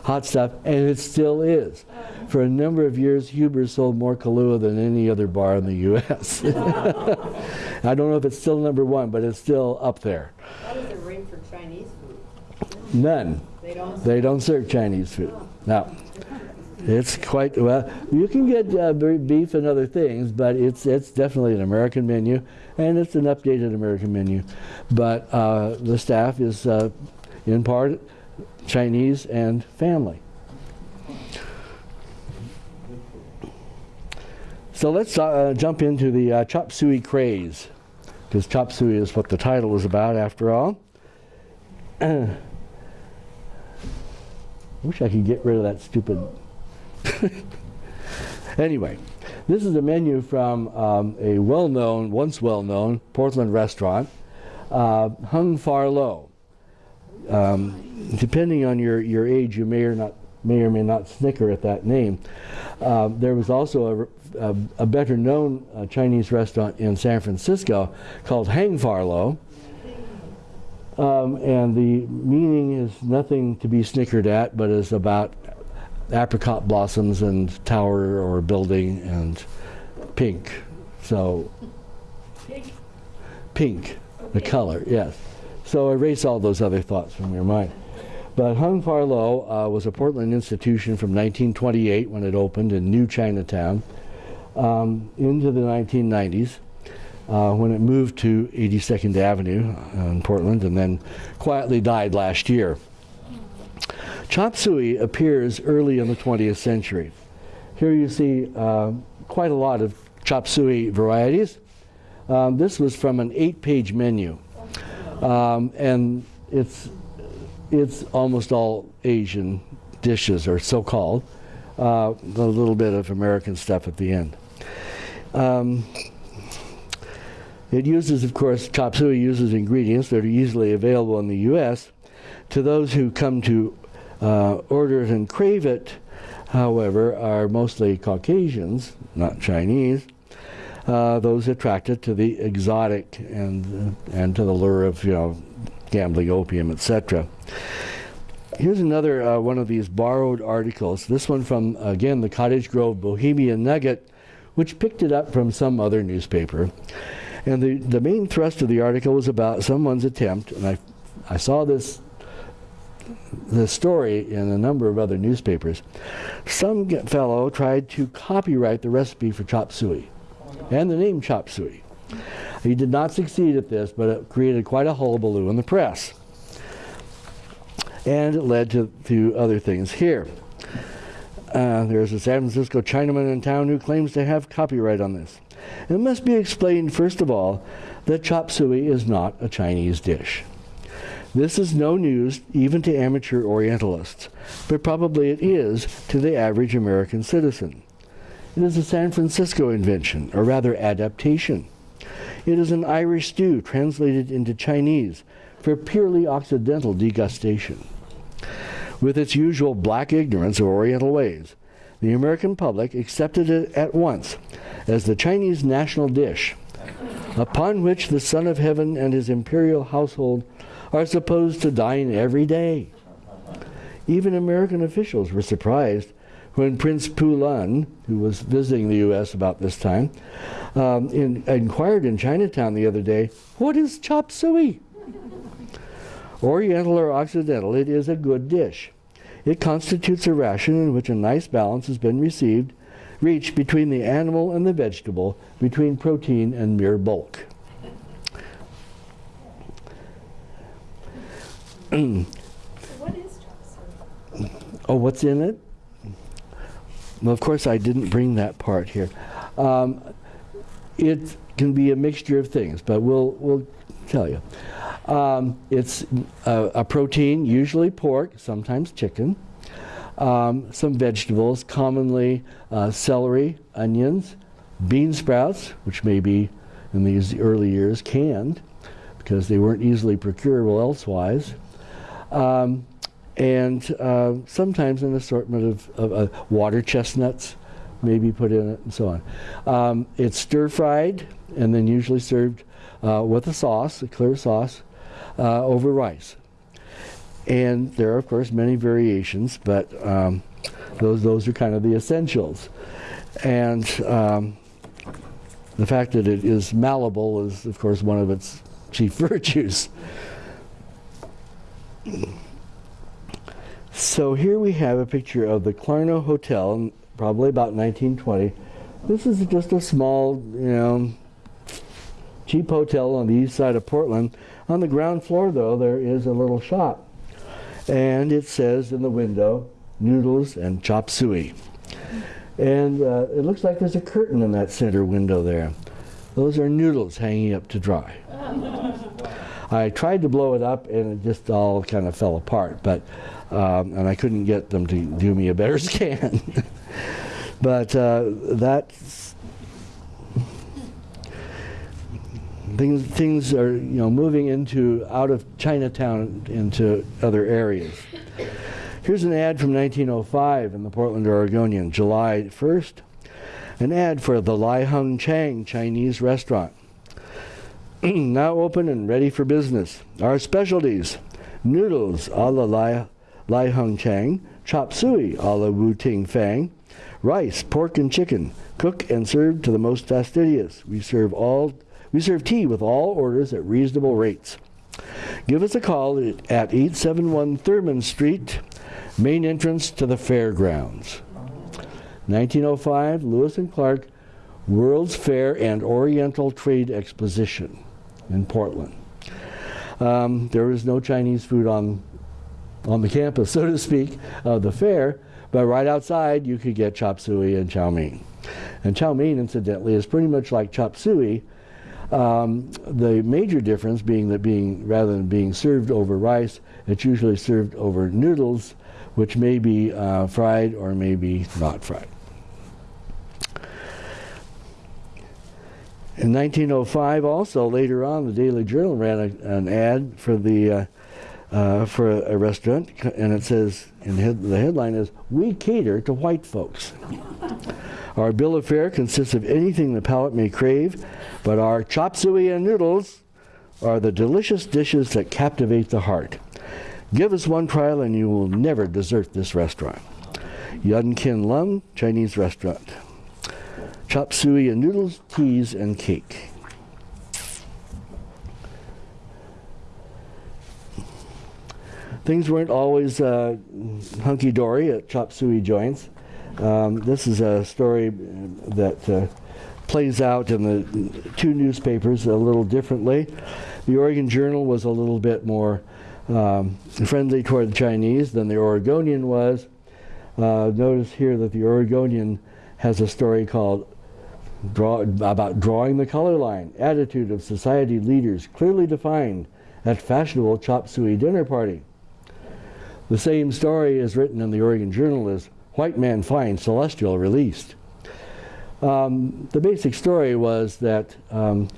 hot stuff, and it still is. For a number of years, Huber sold more Kahlua than any other bar in the U.S. I don't know if it's still number one, but it's still up there. How does it rate for Chinese food? None. They don't. Serve Chinese food. No. It's quite well. You can get uh, beef and other things, but it's it's definitely an American menu, and it's an updated American menu. But uh, the staff is uh, in part Chinese and family. So let's uh, jump into the uh, chop suey craze, because chop suey is what the title is about, after all. wish I could get rid of that stupid. anyway, this is a menu from um, a well-known, once well-known Portland restaurant, uh, Hung Far Low. Um, depending on your, your age, you may or not may or may not snicker at that name. Uh, there was also a, a, a better known uh, Chinese restaurant in San Francisco called Hang Far Low. Um, and the meaning is nothing to be snickered at, but is about apricot blossoms and tower or building and pink. So, Pink. pink, the color, yes. So erase all those other thoughts from your mind. But Hung Far Low uh, was a Portland institution from 1928 when it opened in New Chinatown um, into the 1990s uh, when it moved to 82nd Avenue uh, in Portland and then quietly died last year. Chop suey appears early in the 20th century. Here you see uh, quite a lot of chop suey varieties. Um, this was from an eight-page menu, um, and it's it's almost all Asian dishes, or so-called. Uh, a little bit of American stuff at the end. Um, it uses, of course, chop suey uses ingredients that are easily available in the U.S. To those who come to uh, order it and crave it, however, are mostly Caucasians, not Chinese. Uh, those attracted to the exotic and uh, and to the lure of you know gambling, opium, etc. Here's another uh, one of these borrowed articles. This one from again the Cottage Grove Bohemian Nugget, which picked it up from some other newspaper. And the, the main thrust of the article was about someone's attempt, and I, I saw this the story in a number of other newspapers. Some fellow tried to copyright the recipe for chop suey and the name chop suey. He did not succeed at this, but it created quite a hullabaloo in the press. And it led to, to other things here. Uh, there's a San Francisco Chinaman in town who claims to have copyright on this. It must be explained, first of all, that chop suey is not a Chinese dish. This is no news even to amateur Orientalists, but probably it is to the average American citizen. It is a San Francisco invention, or rather adaptation. It is an Irish stew translated into Chinese for purely Occidental degustation. With its usual black ignorance of Oriental ways, the American public accepted it at once as the Chinese national dish, upon which the Son of Heaven and his imperial household are supposed to dine every day. Even American officials were surprised when Prince Pu Lun, who was visiting the U.S. about this time, um, in, inquired in Chinatown the other day, What is chop suey? Oriental or Occidental, it is a good dish. It constitutes a ration in which a nice balance has been received, reached between the animal and the vegetable, between protein and mere bulk. What is chop? Oh, what's in it? Well, of course, I didn't bring that part here. Um, it can be a mixture of things, but we'll we'll tell you. Um, it's a, a protein, usually pork, sometimes chicken. Um, some vegetables, commonly uh, celery, onions, bean sprouts, which may be in these early years canned because they weren't easily procurable elsewise. Um, and uh, sometimes an assortment of, of uh, water chestnuts may be put in it and so on. Um, it's stir fried and then usually served uh, with a sauce, a clear sauce, uh, over rice. And there are, of course, many variations, but um, those, those are kind of the essentials. And um, the fact that it is malleable is, of course, one of its chief virtues. So here we have a picture of the Clarno Hotel, probably about 1920. This is just a small, you know, cheap hotel on the east side of Portland. On the ground floor, though, there is a little shop. And it says in the window, noodles and chop suey. And uh, it looks like there's a curtain in that center window there. Those are noodles hanging up to dry. I tried to blow it up and it just all kind of fell apart, but um, and I couldn't get them to do me a better scan. but uh, that's things things are you know moving into out of Chinatown into other areas. Here's an ad from 1905 in the Portland Oregonian, July 1st. An ad for the Lai Hung Chang Chinese restaurant. now open and ready for business. Our specialties noodles a la Lai, Lai Hung Chang, chop suey a la Wu Ting Fang, rice, pork, and chicken, cooked and served to the most fastidious. We serve all we serve tea with all orders at reasonable rates. Give us a call at 871 Thurman Street, main entrance to the fairgrounds. 1905, Lewis and Clark World's Fair and Oriental Trade Exposition in Portland. Um, no Chinese food on on the campus, so to speak, of the fair, but right outside you could get chop suey and chow mein. And chow mein, incidentally, is pretty much like chop suey. Um, the major difference being that being rather than being served over rice, it's usually served over noodles, which may be uh, fried or may be not fried. In 1905, also later on, the Daily Journal ran a, an ad for the uh, for a, a, restaurant, and it says, and head, the headline is, "We cater to white folks." our bill of fare consists of anything the palate may crave, but our chop suey and noodles are the delicious dishes that captivate the heart. Give us one trial, and you will never desert this restaurant. Yun Kin Lum Chinese Restaurant chop suey and noodles, teas, and cake. Things weren't always uh, hunky dory at chop suey joints. Um, this is a story that uh, plays out in the two newspapers a little differently. The Oregon Journal was a little bit more um, friendly toward the Chinese than the Oregonian was. Uh, notice here that the Oregonian has a story called draw, about drawing the color line, attitude of society leaders clearly defined at fashionable chop suey dinner party. The same story is written in the Oregon Journal as White Man Finds Celestial Released. Um, the basic story was that um,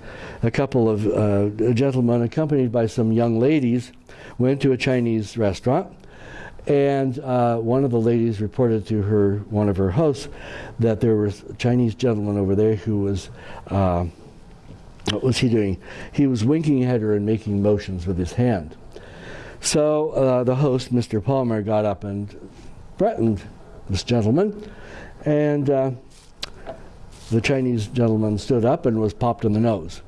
a couple of uh, gentlemen accompanied by some young ladies went to a Chinese restaurant and uh, one of the ladies reported to her, one of her hosts, that there was a Chinese gentleman over there who was, uh, what was he doing? He was winking at her and making motions with his hand. So uh, the host, Mr. Palmer, got up and threatened this gentleman, and uh, the Chinese gentleman stood up and was popped in the nose.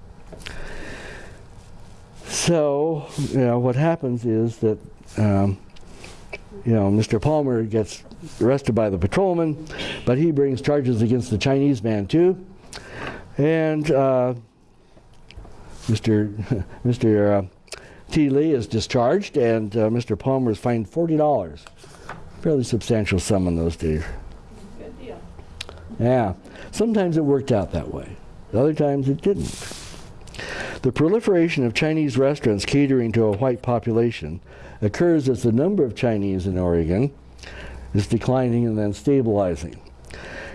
So, you know, what happens is that um, you know, Mr. Palmer gets arrested by the patrolman, but he brings charges against the Chinese man too. And uh, Mr. Mr. T. Lee is discharged, and uh, Mr. Palmer is fined forty dollars. Fairly substantial sum in those days. Good deal. Yeah, sometimes it worked out that way. Other times it didn't. The proliferation of Chinese restaurants catering to a white population occurs as the number of Chinese in Oregon is declining and then stabilizing.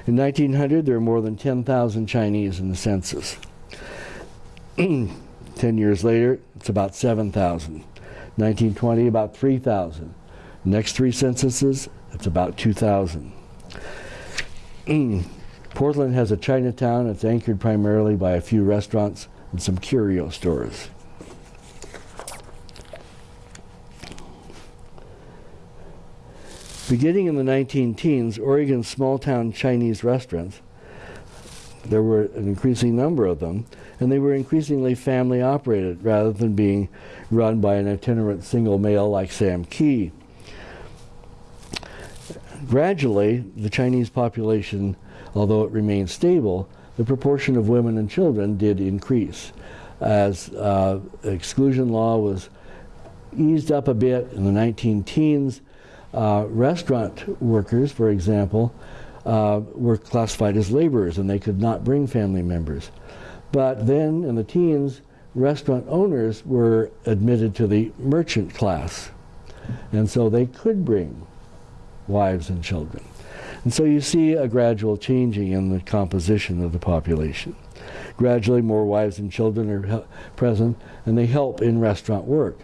In 1900, there were more than 10,000 Chinese in the census. Ten years later, it's about 7,000. 1920, about 3,000. Next three censuses, it's about 2,000. Portland has a Chinatown. It's anchored primarily by a few restaurants and some curio stores. Beginning in the 19 teens, Oregon's small town Chinese restaurants, there were an increasing number of them, and they were increasingly family operated rather than being run by an itinerant single male like Sam Key. gradually, the Chinese population, although it remained stable, the proportion of women and children did increase. As uh, exclusion law was eased up a bit in the 19 teens, uh, restaurant workers, for example, uh, were classified as laborers and they could not bring family members. But then in the teens, restaurant owners were admitted to the merchant class. And so they could bring wives and children. And so you see a gradual changing in the composition of the population. Gradually, more wives and children are present, and they help in restaurant work.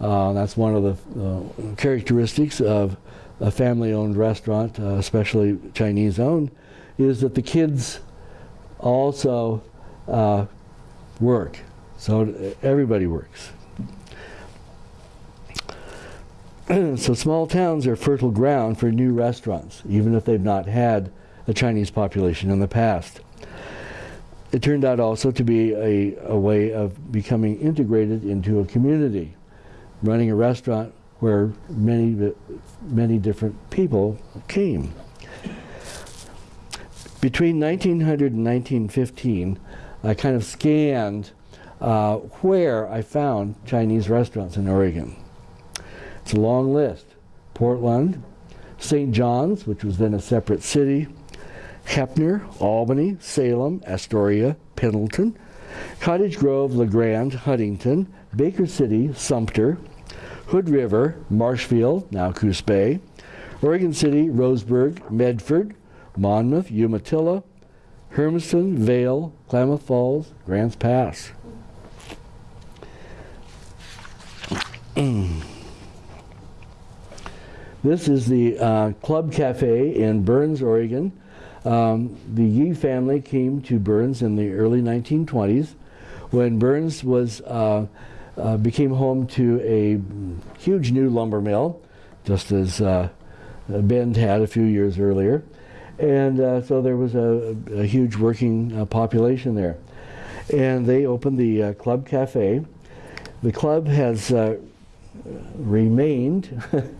Uh, that's one of the uh, characteristics of a family-owned restaurant, uh, especially Chinese-owned, is that the kids also uh, work. So everybody works. so small towns are fertile ground for new restaurants, even if they've not had a Chinese population in the past. It turned out also to be a, a way of becoming integrated into a community, running a restaurant where many, many different people came. Between 1900 and 1915, I kind of scanned uh, where I found Chinese restaurants in Oregon. It's a long list. Portland, St. John's, which was then a separate city, Heppner, Albany, Salem, Astoria, Pendleton, Cottage Grove, La Grande, Huntington, Baker City, Sumpter, Hood River, Marshfield, now Coos Bay, Oregon City, Roseburg, Medford, Monmouth, Umatilla, Hermiston, Vale, Klamath Falls, Grants Pass. this is the uh, Club Cafe in Burns, Oregon. Um, the Yi family came to Burns in the early 1920s when Burns was uh, uh, became home to a huge new lumber mill, just as uh, Bend had a few years earlier. And uh, so there was a, a huge working uh, population there. And they opened the uh, Club Cafe. The club has uh, remained.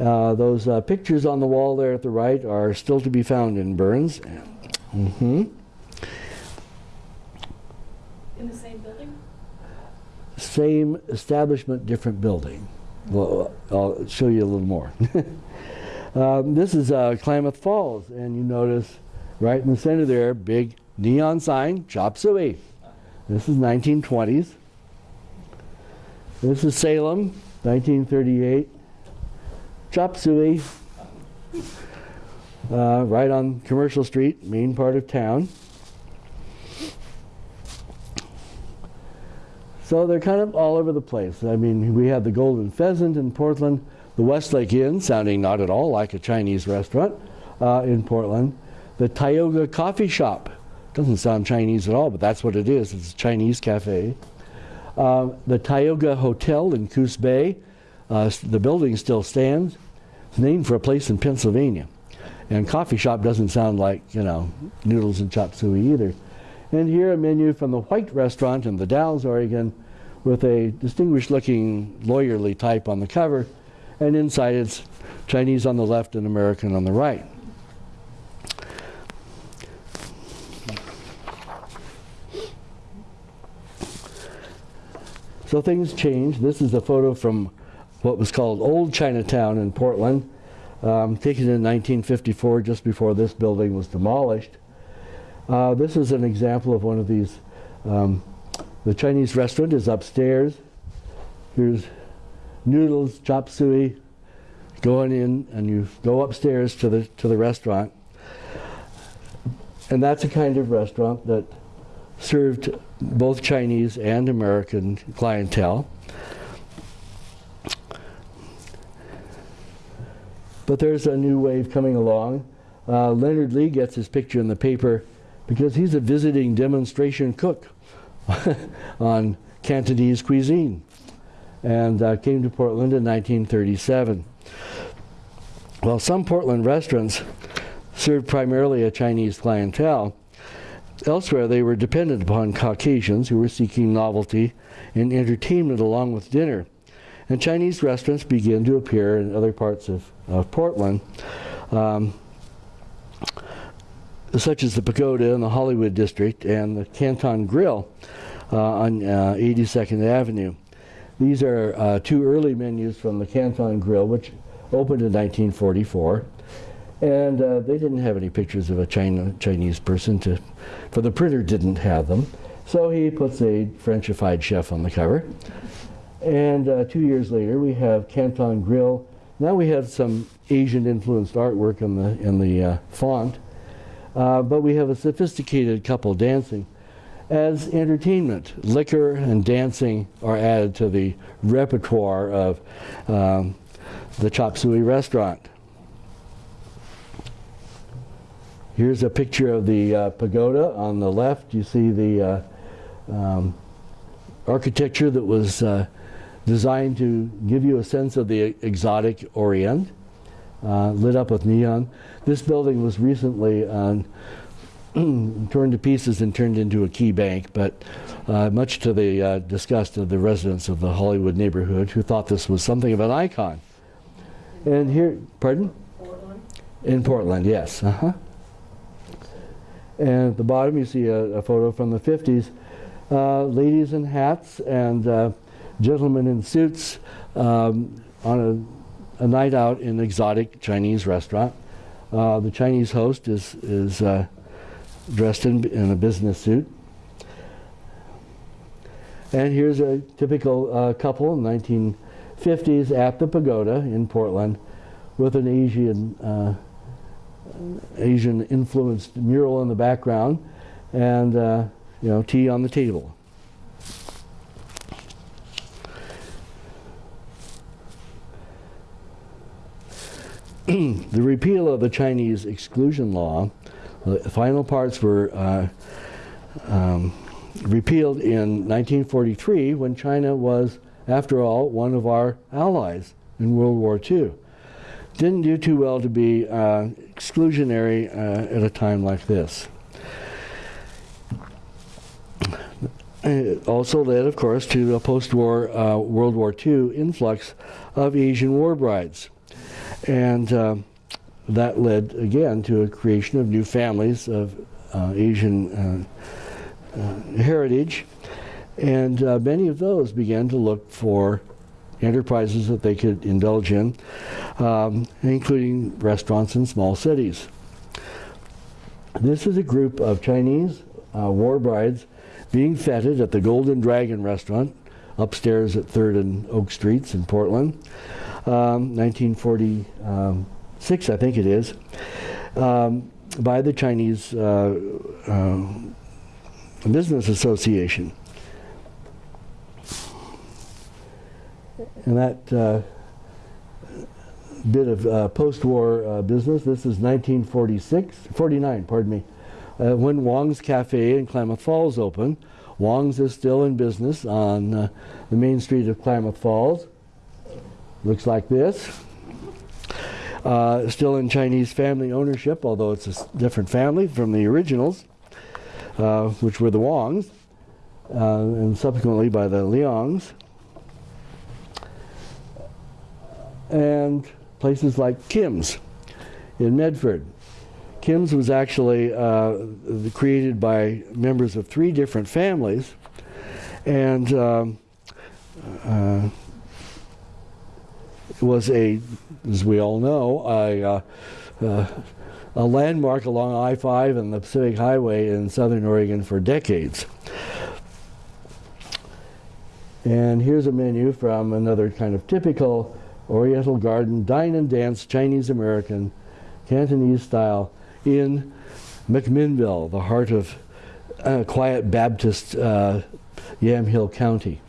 Uh, those uh, pictures on the wall there at the right are still to be found in Burns. Mm-hmm. In the same building? Same establishment, different building. Well, I'll show you a little more. um, this is uh, Klamath Falls, and you notice right in the center there, big neon sign, Chop Suey. This is 1920s. This is Salem, 1938. Chop Suey. Uh, right on Commercial Street, main part of town. So they're kind of all over the place. I mean, we have the Golden Pheasant in Portland, the Westlake Inn, sounding not at all like a Chinese restaurant uh, in Portland, the Tioga Coffee Shop. Doesn't sound Chinese at all, but that's what it is. It's a Chinese cafe. Uh, the Tioga Hotel in Coos Bay. Uh, the building still stands. It's named for a place in Pennsylvania. And coffee shop doesn't sound like, you know, noodles and chop suey either. And here a menu from the White Restaurant in the Dalles, Oregon, with a distinguished looking lawyerly type on the cover. And inside it's Chinese on the left and American on the right. So things change. This is a photo from what was called Old Chinatown in Portland, um, taken in 1954, just before this building was demolished. Uh, this is an example of one of these. Um, the Chinese restaurant is upstairs. Here's noodles, chop suey, going in, and you go upstairs to the to the restaurant. And that's a kind of restaurant that served both Chinese and American clientele. But there's a new wave coming along. Uh, Leonard Lee gets his picture in the paper because he's a visiting demonstration cook on Cantonese cuisine and uh, came to Portland in 1937. Well, some Portland restaurants served primarily a Chinese clientele. Elsewhere, they were dependent upon Caucasians who were seeking novelty and entertainment along with dinner. And Chinese restaurants began to appear in other parts of, of Portland. um, such as the Pagoda in the Hollywood district and the Canton Grill uh, on uh, 82nd Avenue. These are uh, two early menus from the Canton Grill, which opened in 1944. And uh, they didn't have any pictures of a China, Chinese person to, for the printer didn't have them. So he puts a Frenchified chef on the cover. And uh, two years later, we have Canton Grill. Now we have some Asian influenced artwork in the, in the uh, font. Uh, but we have a sophisticated couple dancing. As entertainment, liquor and dancing are added to the repertoire of um, the Chop Suey restaurant. Here's a picture of the uh, pagoda. On the left, you see the uh, um, architecture that was uh, designed to give you a sense of the exotic Orient, uh, lit up with neon. This building was recently uh, turned to pieces and turned into a key bank, but uh, much to the uh, disgust of the residents of the Hollywood neighborhood who thought this was something of an icon. And here, pardon? Portland. In Portland, yes. Uh-huh. And at the bottom, you see a, a photo from the 50s. Uh, ladies in hats and uh, gentlemen in suits um, on a, a, night out in an exotic Chinese restaurant. Uh, the Chinese host is, is uh, dressed in, in a business suit. And here's a typical uh, couple in 1950s at the pagoda in Portland with an Asian uh, Asian influenced mural in the background and uh, you know tea on the table. the repeal of the Chinese exclusion law, the final parts were uh, um, repealed in 1943 when China was, after all, one of our allies in World War II didn't do too well to be uh, exclusionary uh, at a time like this. It also led, of course, to a post-war uh, World War II influx of Asian war brides. And uh, that led, again, to a creation of new families of uh, Asian uh, heritage. And many of those began to look for enterprises that they could indulge in, um, including restaurants in small cities. This is a group of Chinese uh, war brides being feted at the Golden Dragon restaurant upstairs at 3rd and Oak Streets in Portland, um, 1946, I think it is, um, by the Chinese uh, uh, Business Association. and that uh, bit of uh, post-war uh, business, this is 1946, 49, pardon me, when Wong's Cafe in Klamath Falls opened. Wong's is still in business on the main street of Klamath Falls. Looks like this. Uh, still in Chinese family ownership, although it's a different family from the originals, which were the Wongs, and subsequently by the Leongs. and places like Kim's in Medford. Kim's was actually uh, created by members of three different families, and um, uh, was a, as we all know, a, uh, uh a landmark along I-5 and the Pacific Highway in Southern Oregon for decades. And here's a menu from another kind of typical Oriental Garden, dine and dance, Chinese American, Cantonese style in McMinnville, the heart of uh, quiet Baptist uh, Yamhill County.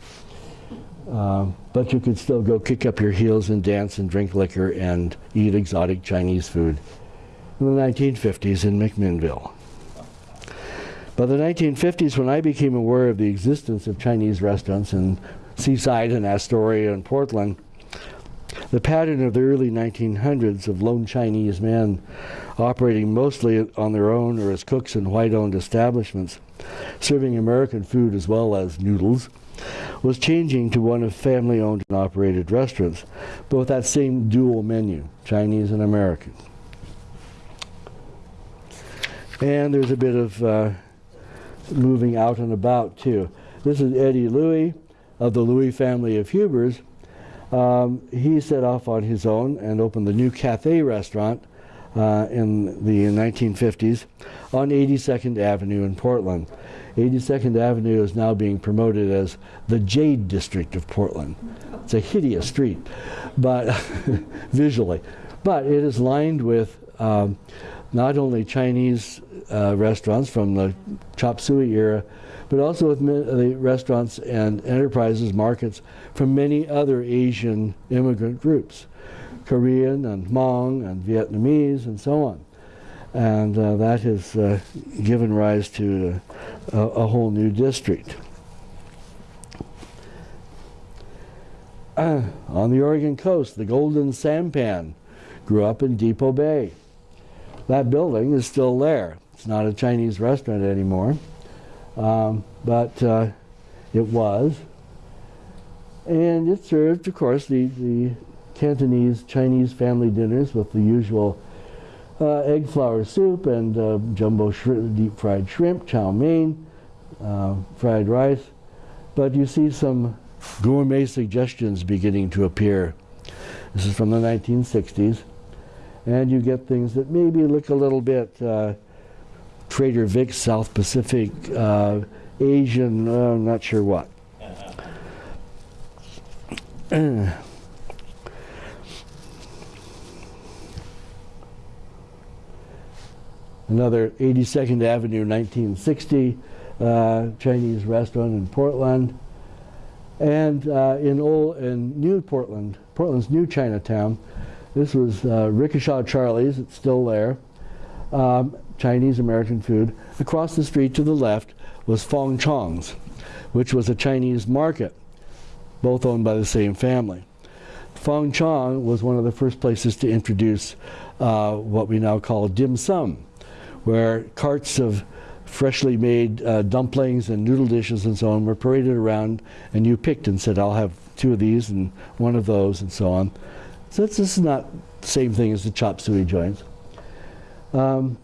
Um, but you could still go kick up your heels and dance and drink liquor and eat exotic Chinese food in the 1950s in McMinnville. By the 1950s, when I became aware of the existence of Chinese restaurants in Seaside and Astoria and Portland, the pattern of the early 1900s of lone Chinese men operating mostly on their own or as cooks in white-owned establishments, serving American food as well as noodles, was changing to one of family-owned and operated restaurants, but with that same dual menu, Chinese and American. And there's a bit of uh, moving out and about too. This is Eddie Louie of the Louie family of Huber's. Um, he set off on his own and opened the new Cathay restaurant uh, in the 1950s on 82nd Avenue in Portland. 82nd Avenue is now being promoted as the Jade District of Portland. It's a hideous street, but visually, but it is lined with um, not only Chinese uh, restaurants from the chop suey era, but also with the restaurants and enterprises markets from many other Asian immigrant groups, Korean and Hmong and Vietnamese and so on. And uh, that has uh, given rise to a, a, whole new district. Uh, on the Oregon coast, the Golden Sampan grew up in Depoe Bay. That building is still there. It's not a Chinese restaurant anymore, um, but uh, it was. And it served, of course, the, the Cantonese Chinese family dinners with the usual uh, egg flower soup and uh, jumbo deep fried shrimp, chow mein, uh, fried rice. But you see some gourmet suggestions beginning to appear. This is from the 1960s. And you get things that maybe look a little bit uh, Trader Vic's South Pacific, uh, Asian, uh, I'm not sure what. Another 82nd Avenue, 1960, uh, Chinese restaurant in Portland. And uh, in old in New Portland, Portland's new Chinatown, this was uh, Ricochet Charlie's, it's still there. Um, Chinese American food. Across the street to the left was Fong Chong's, which was a Chinese market, both owned by the same family. Fong Chong was one of the first places to introduce uh, what we now call dim sum, where carts of freshly made uh, dumplings and noodle dishes and so on were paraded around, and you picked and said, I'll have two of these and one of those and so on. So this is not the same thing as the chop suey joints. Um,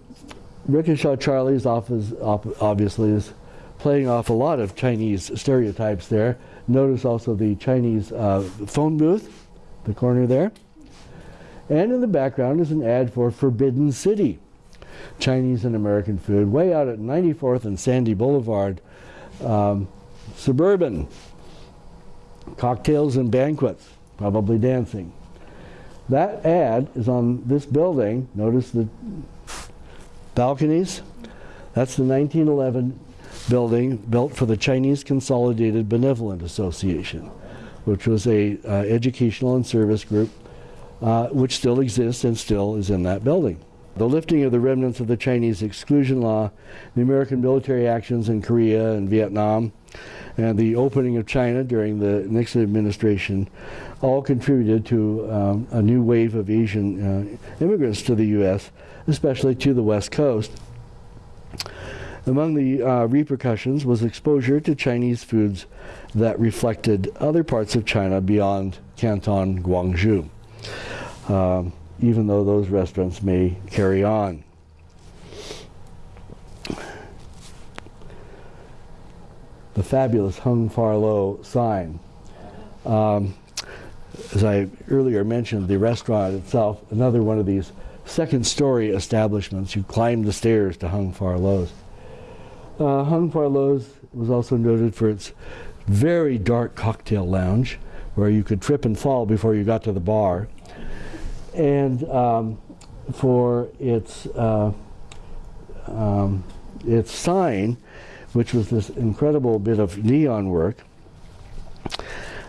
Ricochet Charlie's office obviously is playing off a lot of Chinese stereotypes there. Notice also the Chinese uh, phone booth, the corner there. And in the background is an ad for Forbidden City, Chinese and American food, way out at 94th and Sandy Boulevard, um, suburban. Cocktails and banquets, probably dancing. That ad is on this building. Notice the balconies. That's the 1911 building built for the Chinese Consolidated Benevolent Association, which was a uh, educational and service group uh, which still exists and still is in that building. The lifting of the remnants of the Chinese exclusion law, the American military actions in Korea and Vietnam, and the opening of China during the Nixon administration all contributed to um, a new wave of Asian uh, immigrants to the U.S especially to the west coast. Among the uh, repercussions was exposure to Chinese foods that reflected other parts of China beyond Canton Guangzhou. um, even though those restaurants may carry on. The fabulous Hung Far Low sign. Um, as I earlier mentioned, the restaurant itself, another one of these second story establishments. You climb the stairs to Hung Far Low's. Uh, Hung Far Low's was also noted for its very dark cocktail lounge where you could trip and fall before you got to the bar. And um, for its, uh, um, its sign, which was this incredible bit of neon work,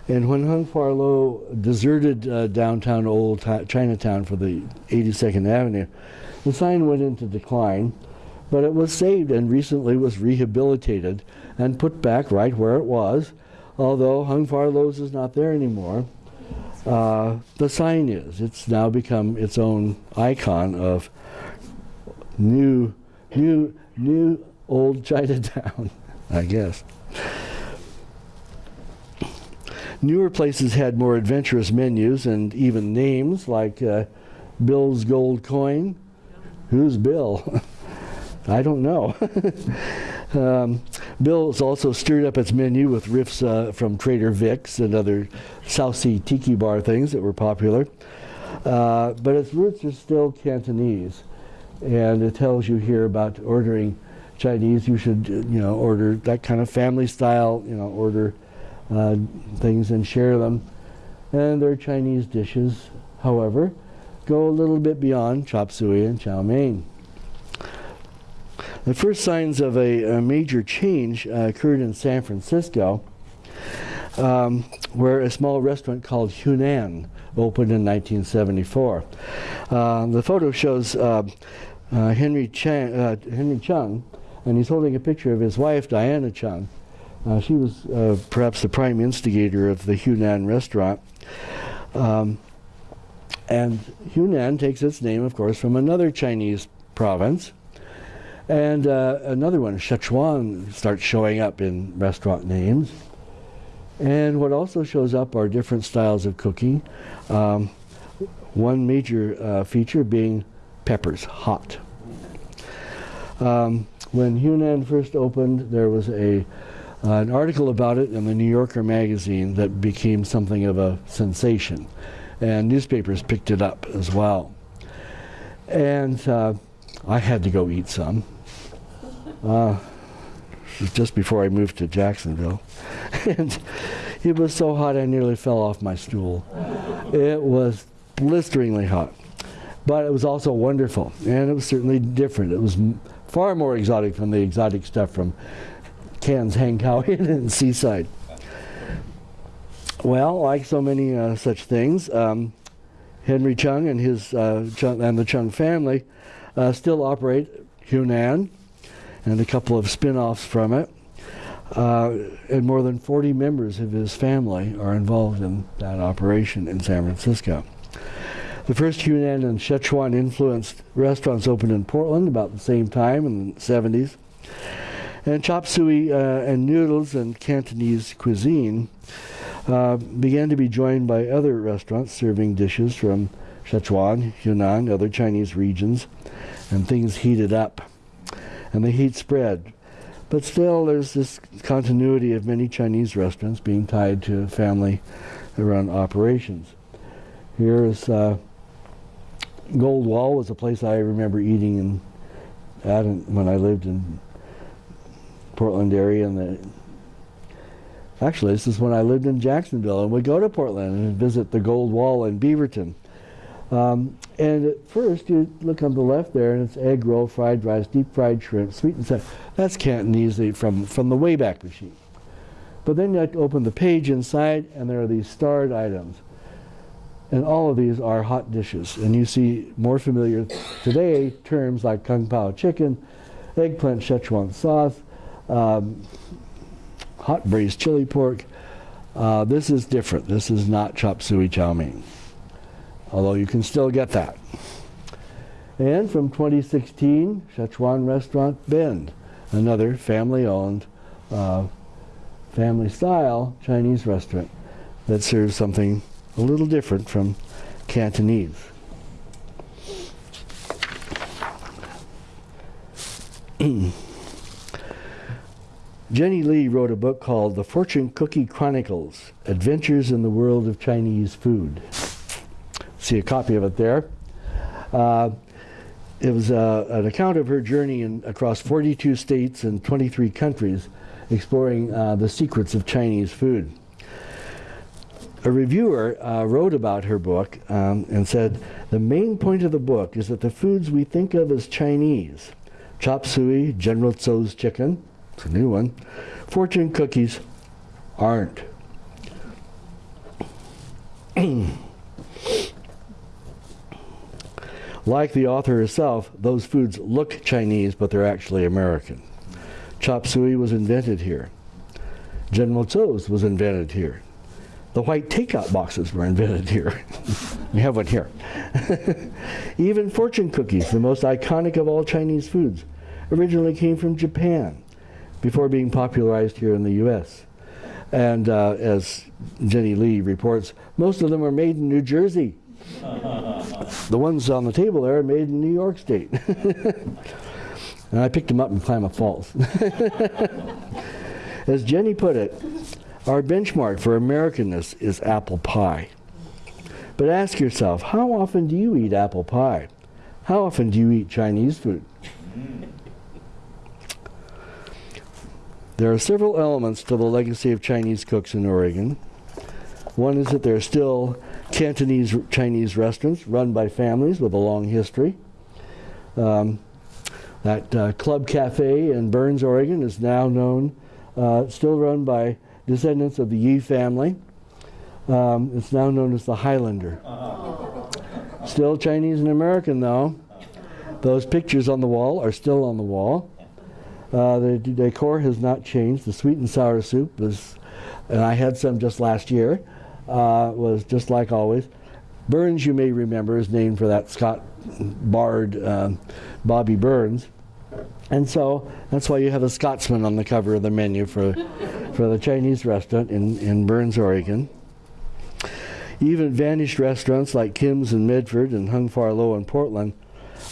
and when Hung Far Low deserted uh, downtown old Chinatown for the 82nd Avenue, the sign went into decline, but it was saved and recently was rehabilitated and put back right where it was. Although Hung Far Low's is not there anymore, uh, the sign is. It's now become its own icon of new, new, new old Chinatown, I guess. Newer places had more adventurous menus and even names like uh, Bill's Gold Coin. Who's Bill? I don't know. um, Bill's also stirred up its menu with riffs uh, from Trader Vic's and other South Sea tiki bar things that were popular. Uh, but its roots are still Cantonese, and it tells you here about ordering Chinese. You should, uh, you know, order that kind of family style. You know, order uh, things and share them. And their Chinese dishes, however, go a little bit beyond chop suey and chow mein. The first signs of a, a major change uh, occurred in San Francisco, um, where a small restaurant called Hunan opened in 1974. Uh, the photo shows uh, uh, Henry, uh, Henry Chung, and he's holding a picture of his wife, Diana Chung. Uh, she was perhaps the prime instigator of the Hunan restaurant. Um, and Hunan takes its name, of course, from another Chinese province. And uh, another one, Sichuan, starts showing up in restaurant names. And what also shows up are different styles of cooking. Um, one major uh, feature being peppers, hot. Um, when Hunan first opened, there was a uh, an article about it in the New Yorker magazine that became something of a sensation, and newspapers picked it up as well. And uh, I had to go eat some. Uh, just before I moved to Jacksonville, and it was so hot I nearly fell off my stool. It was blisteringly hot, but it was also wonderful, and it was certainly different. It was far more exotic than the exotic stuff from Cannes Hankow and Seaside. Well, like so many uh, such things, um, Henry Chung and his uh, Chung, and the Chung family uh, still operate Hunan and a couple of spin-offs from it. Uh, and more than 40 members of his family are involved in that operation in San Francisco. The first Hunan and Sichuan influenced restaurants opened in Portland about the same time in the 70s. And chop suey uh, and noodles and Cantonese cuisine uh, began to be joined by other restaurants serving dishes from Sichuan, Yunnan, other Chinese regions, and things heated up. And the heat spread. But still, there's this continuity of many Chinese restaurants being tied to family run operations. Here is uh, Gold Wall was a place I remember eating in, at when I lived in Portland area and the actually this is when I lived in Jacksonville and would go to Portland and visit the Gold Wall in Beaverton. Um, and at first you look on the left there and it's egg roll, fried rice, deep fried shrimp, sweet and sour. That's Cantonese from, from the Wayback Machine. But then you open the page inside and there are these starred items. And all of these are hot dishes. And you see more familiar today terms like Kung Pao chicken, eggplant Szechuan sauce, um, hot braised chili pork. Uh, this is different. This is not chop suey chow mein, although you can still get that. And from 2016, Szechuan Restaurant Bend, another family-owned, uh, family-style Chinese restaurant that serves something a little different from Cantonese. Jenny Lee wrote a book called The Fortune Cookie Chronicles Adventures in the World of Chinese Food. See a copy of it there. Uh, it was uh, an account of her journey in, across 42 states and 23 countries exploring uh, the secrets of Chinese food. A reviewer uh, wrote about her book um, and said, The main point of the book is that the foods we think of as Chinese, chop suey, General Tso's chicken, it's a new one. Fortune cookies aren't. like the author herself, those foods look Chinese, but they're actually American. Chop suey was invented here. General Tso's was invented here. The white takeout boxes were invented here. we have one here. Even fortune cookies, the most iconic of all Chinese foods, originally came from Japan before being popularized here in the U.S. And uh, as Jenny Lee reports, most of them are made in New Jersey. the ones on the table there are made in New York State. And I picked them up in Klamath Falls. As Jenny put it, our benchmark for Americanness is apple pie. But ask yourself, how often do you eat apple pie? How often do you eat Chinese food? There are several elements to the legacy of Chinese cooks in Oregon. One is that they're still Cantonese Chinese restaurants run by families with a long history. Um, that uh, Club Cafe in Burns, Oregon is now known, uh, still run by descendants of the Yi family. Um, it's now known as the Highlander. Still Chinese and American though. Those pictures on the wall are still on the wall. Uh, the decor has not changed. The sweet and sour soup was, and I had some just last year, uh, was just like always. Burns, you may remember, is named for that Scott bard um, Bobby Burns. And so that's why you have a Scotsman on the cover of the menu for, for the Chinese restaurant in, in Burns, Oregon. Even vanished restaurants like Kim's in Medford and Hung Far Low in Portland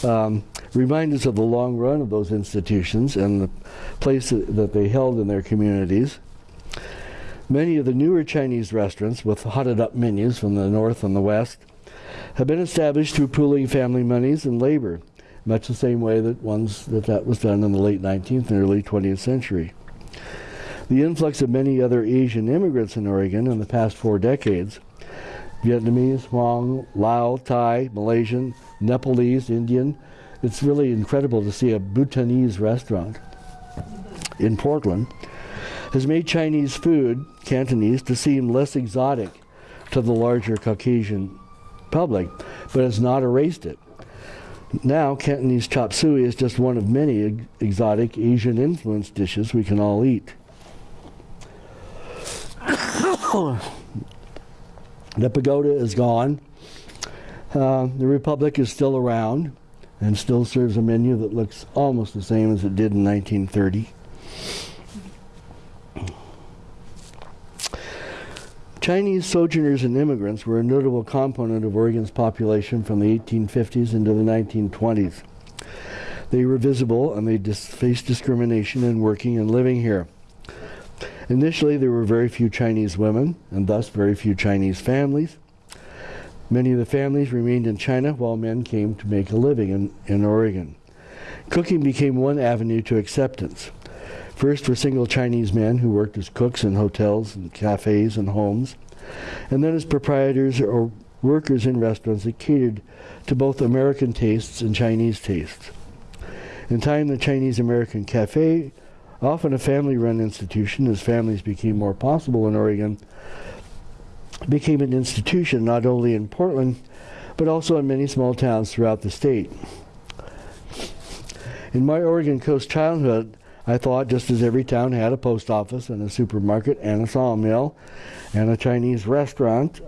um, remind us of the long run of those institutions and the place that, that they held in their communities. Many of the newer Chinese restaurants with hotted up menus from the north and the west have been established through pooling family monies and labor, much the same way that ones that that was done in the late 19th and early 20th century. The influx of many other Asian immigrants in Oregon in the past four decades Vietnamese, Hmong, Lao, Thai, Malaysian, Nepalese, Indian. It's really incredible to see a Bhutanese restaurant in Portland. Has made Chinese food, Cantonese, to seem less exotic to the larger Caucasian public, but has not erased it. Now, Cantonese chop suey is just one of many ex- exotic Asian influenced dishes we can all eat. The pagoda is gone. Uh, the Republic is still around and still serves a menu that looks almost the same as it did in 1930. Chinese sojourners and immigrants were a notable component of Oregon's population from the 1850s into the 1920s. They were visible and they dis- faced discrimination in working and living here. Initially, there were very few Chinese women, and thus very few Chinese families. Many of the families remained in China while men came to make a living in, in Oregon. Cooking became one avenue to acceptance. First for single Chinese men who worked as cooks in hotels and cafes and homes, and then as proprietors or workers in restaurants that catered to both American tastes and Chinese tastes. In time, the Chinese American Cafe often a family run institution as families became more possible in Oregon, became an institution not only in Portland, but also in many small towns throughout the state. In my Oregon Coast childhood, I thought just as every town had a post office and a supermarket and a sawmill and a Chinese restaurant,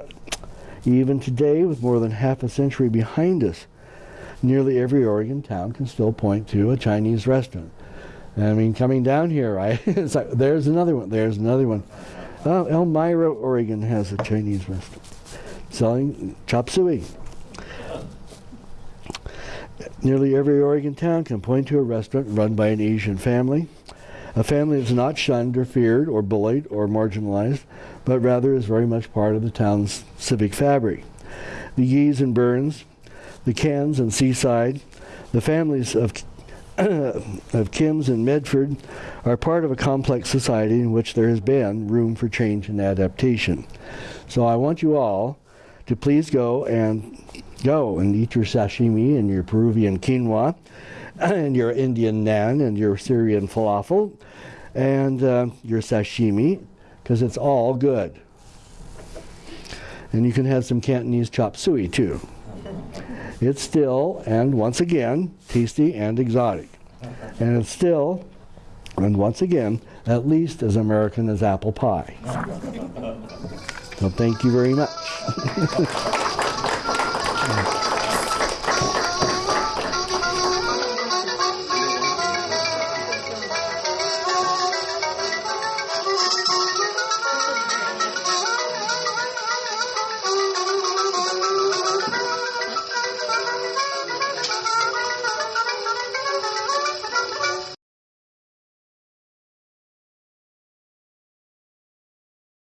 even today, with more than half a century behind us, nearly every Oregon town can still point to a Chinese restaurant. I mean, coming down here, I, it's like, there's another one. There's another one. Oh, Elmira, Oregon has a Chinese restaurant selling chop suey. Nearly every Oregon town can point to a restaurant run by an Asian family, a family that's not shunned or feared or bullied or marginalized, but rather is very much part of the town's civic fabric. The Yees and Burns, the Cans and Seaside, the families of of Kim's and Medford are part of a complex society in which there has been room for change and adaptation. So I want you all to please go and go and eat your sashimi and your Peruvian quinoa and your Indian naan and your Syrian falafel and uh, your sashimi because it's all good. And you can have some Cantonese chop suey too. It's still, and once again, tasty and exotic. And it's still, and once again, at least as American as apple pie. So thank you very much. Congratulations.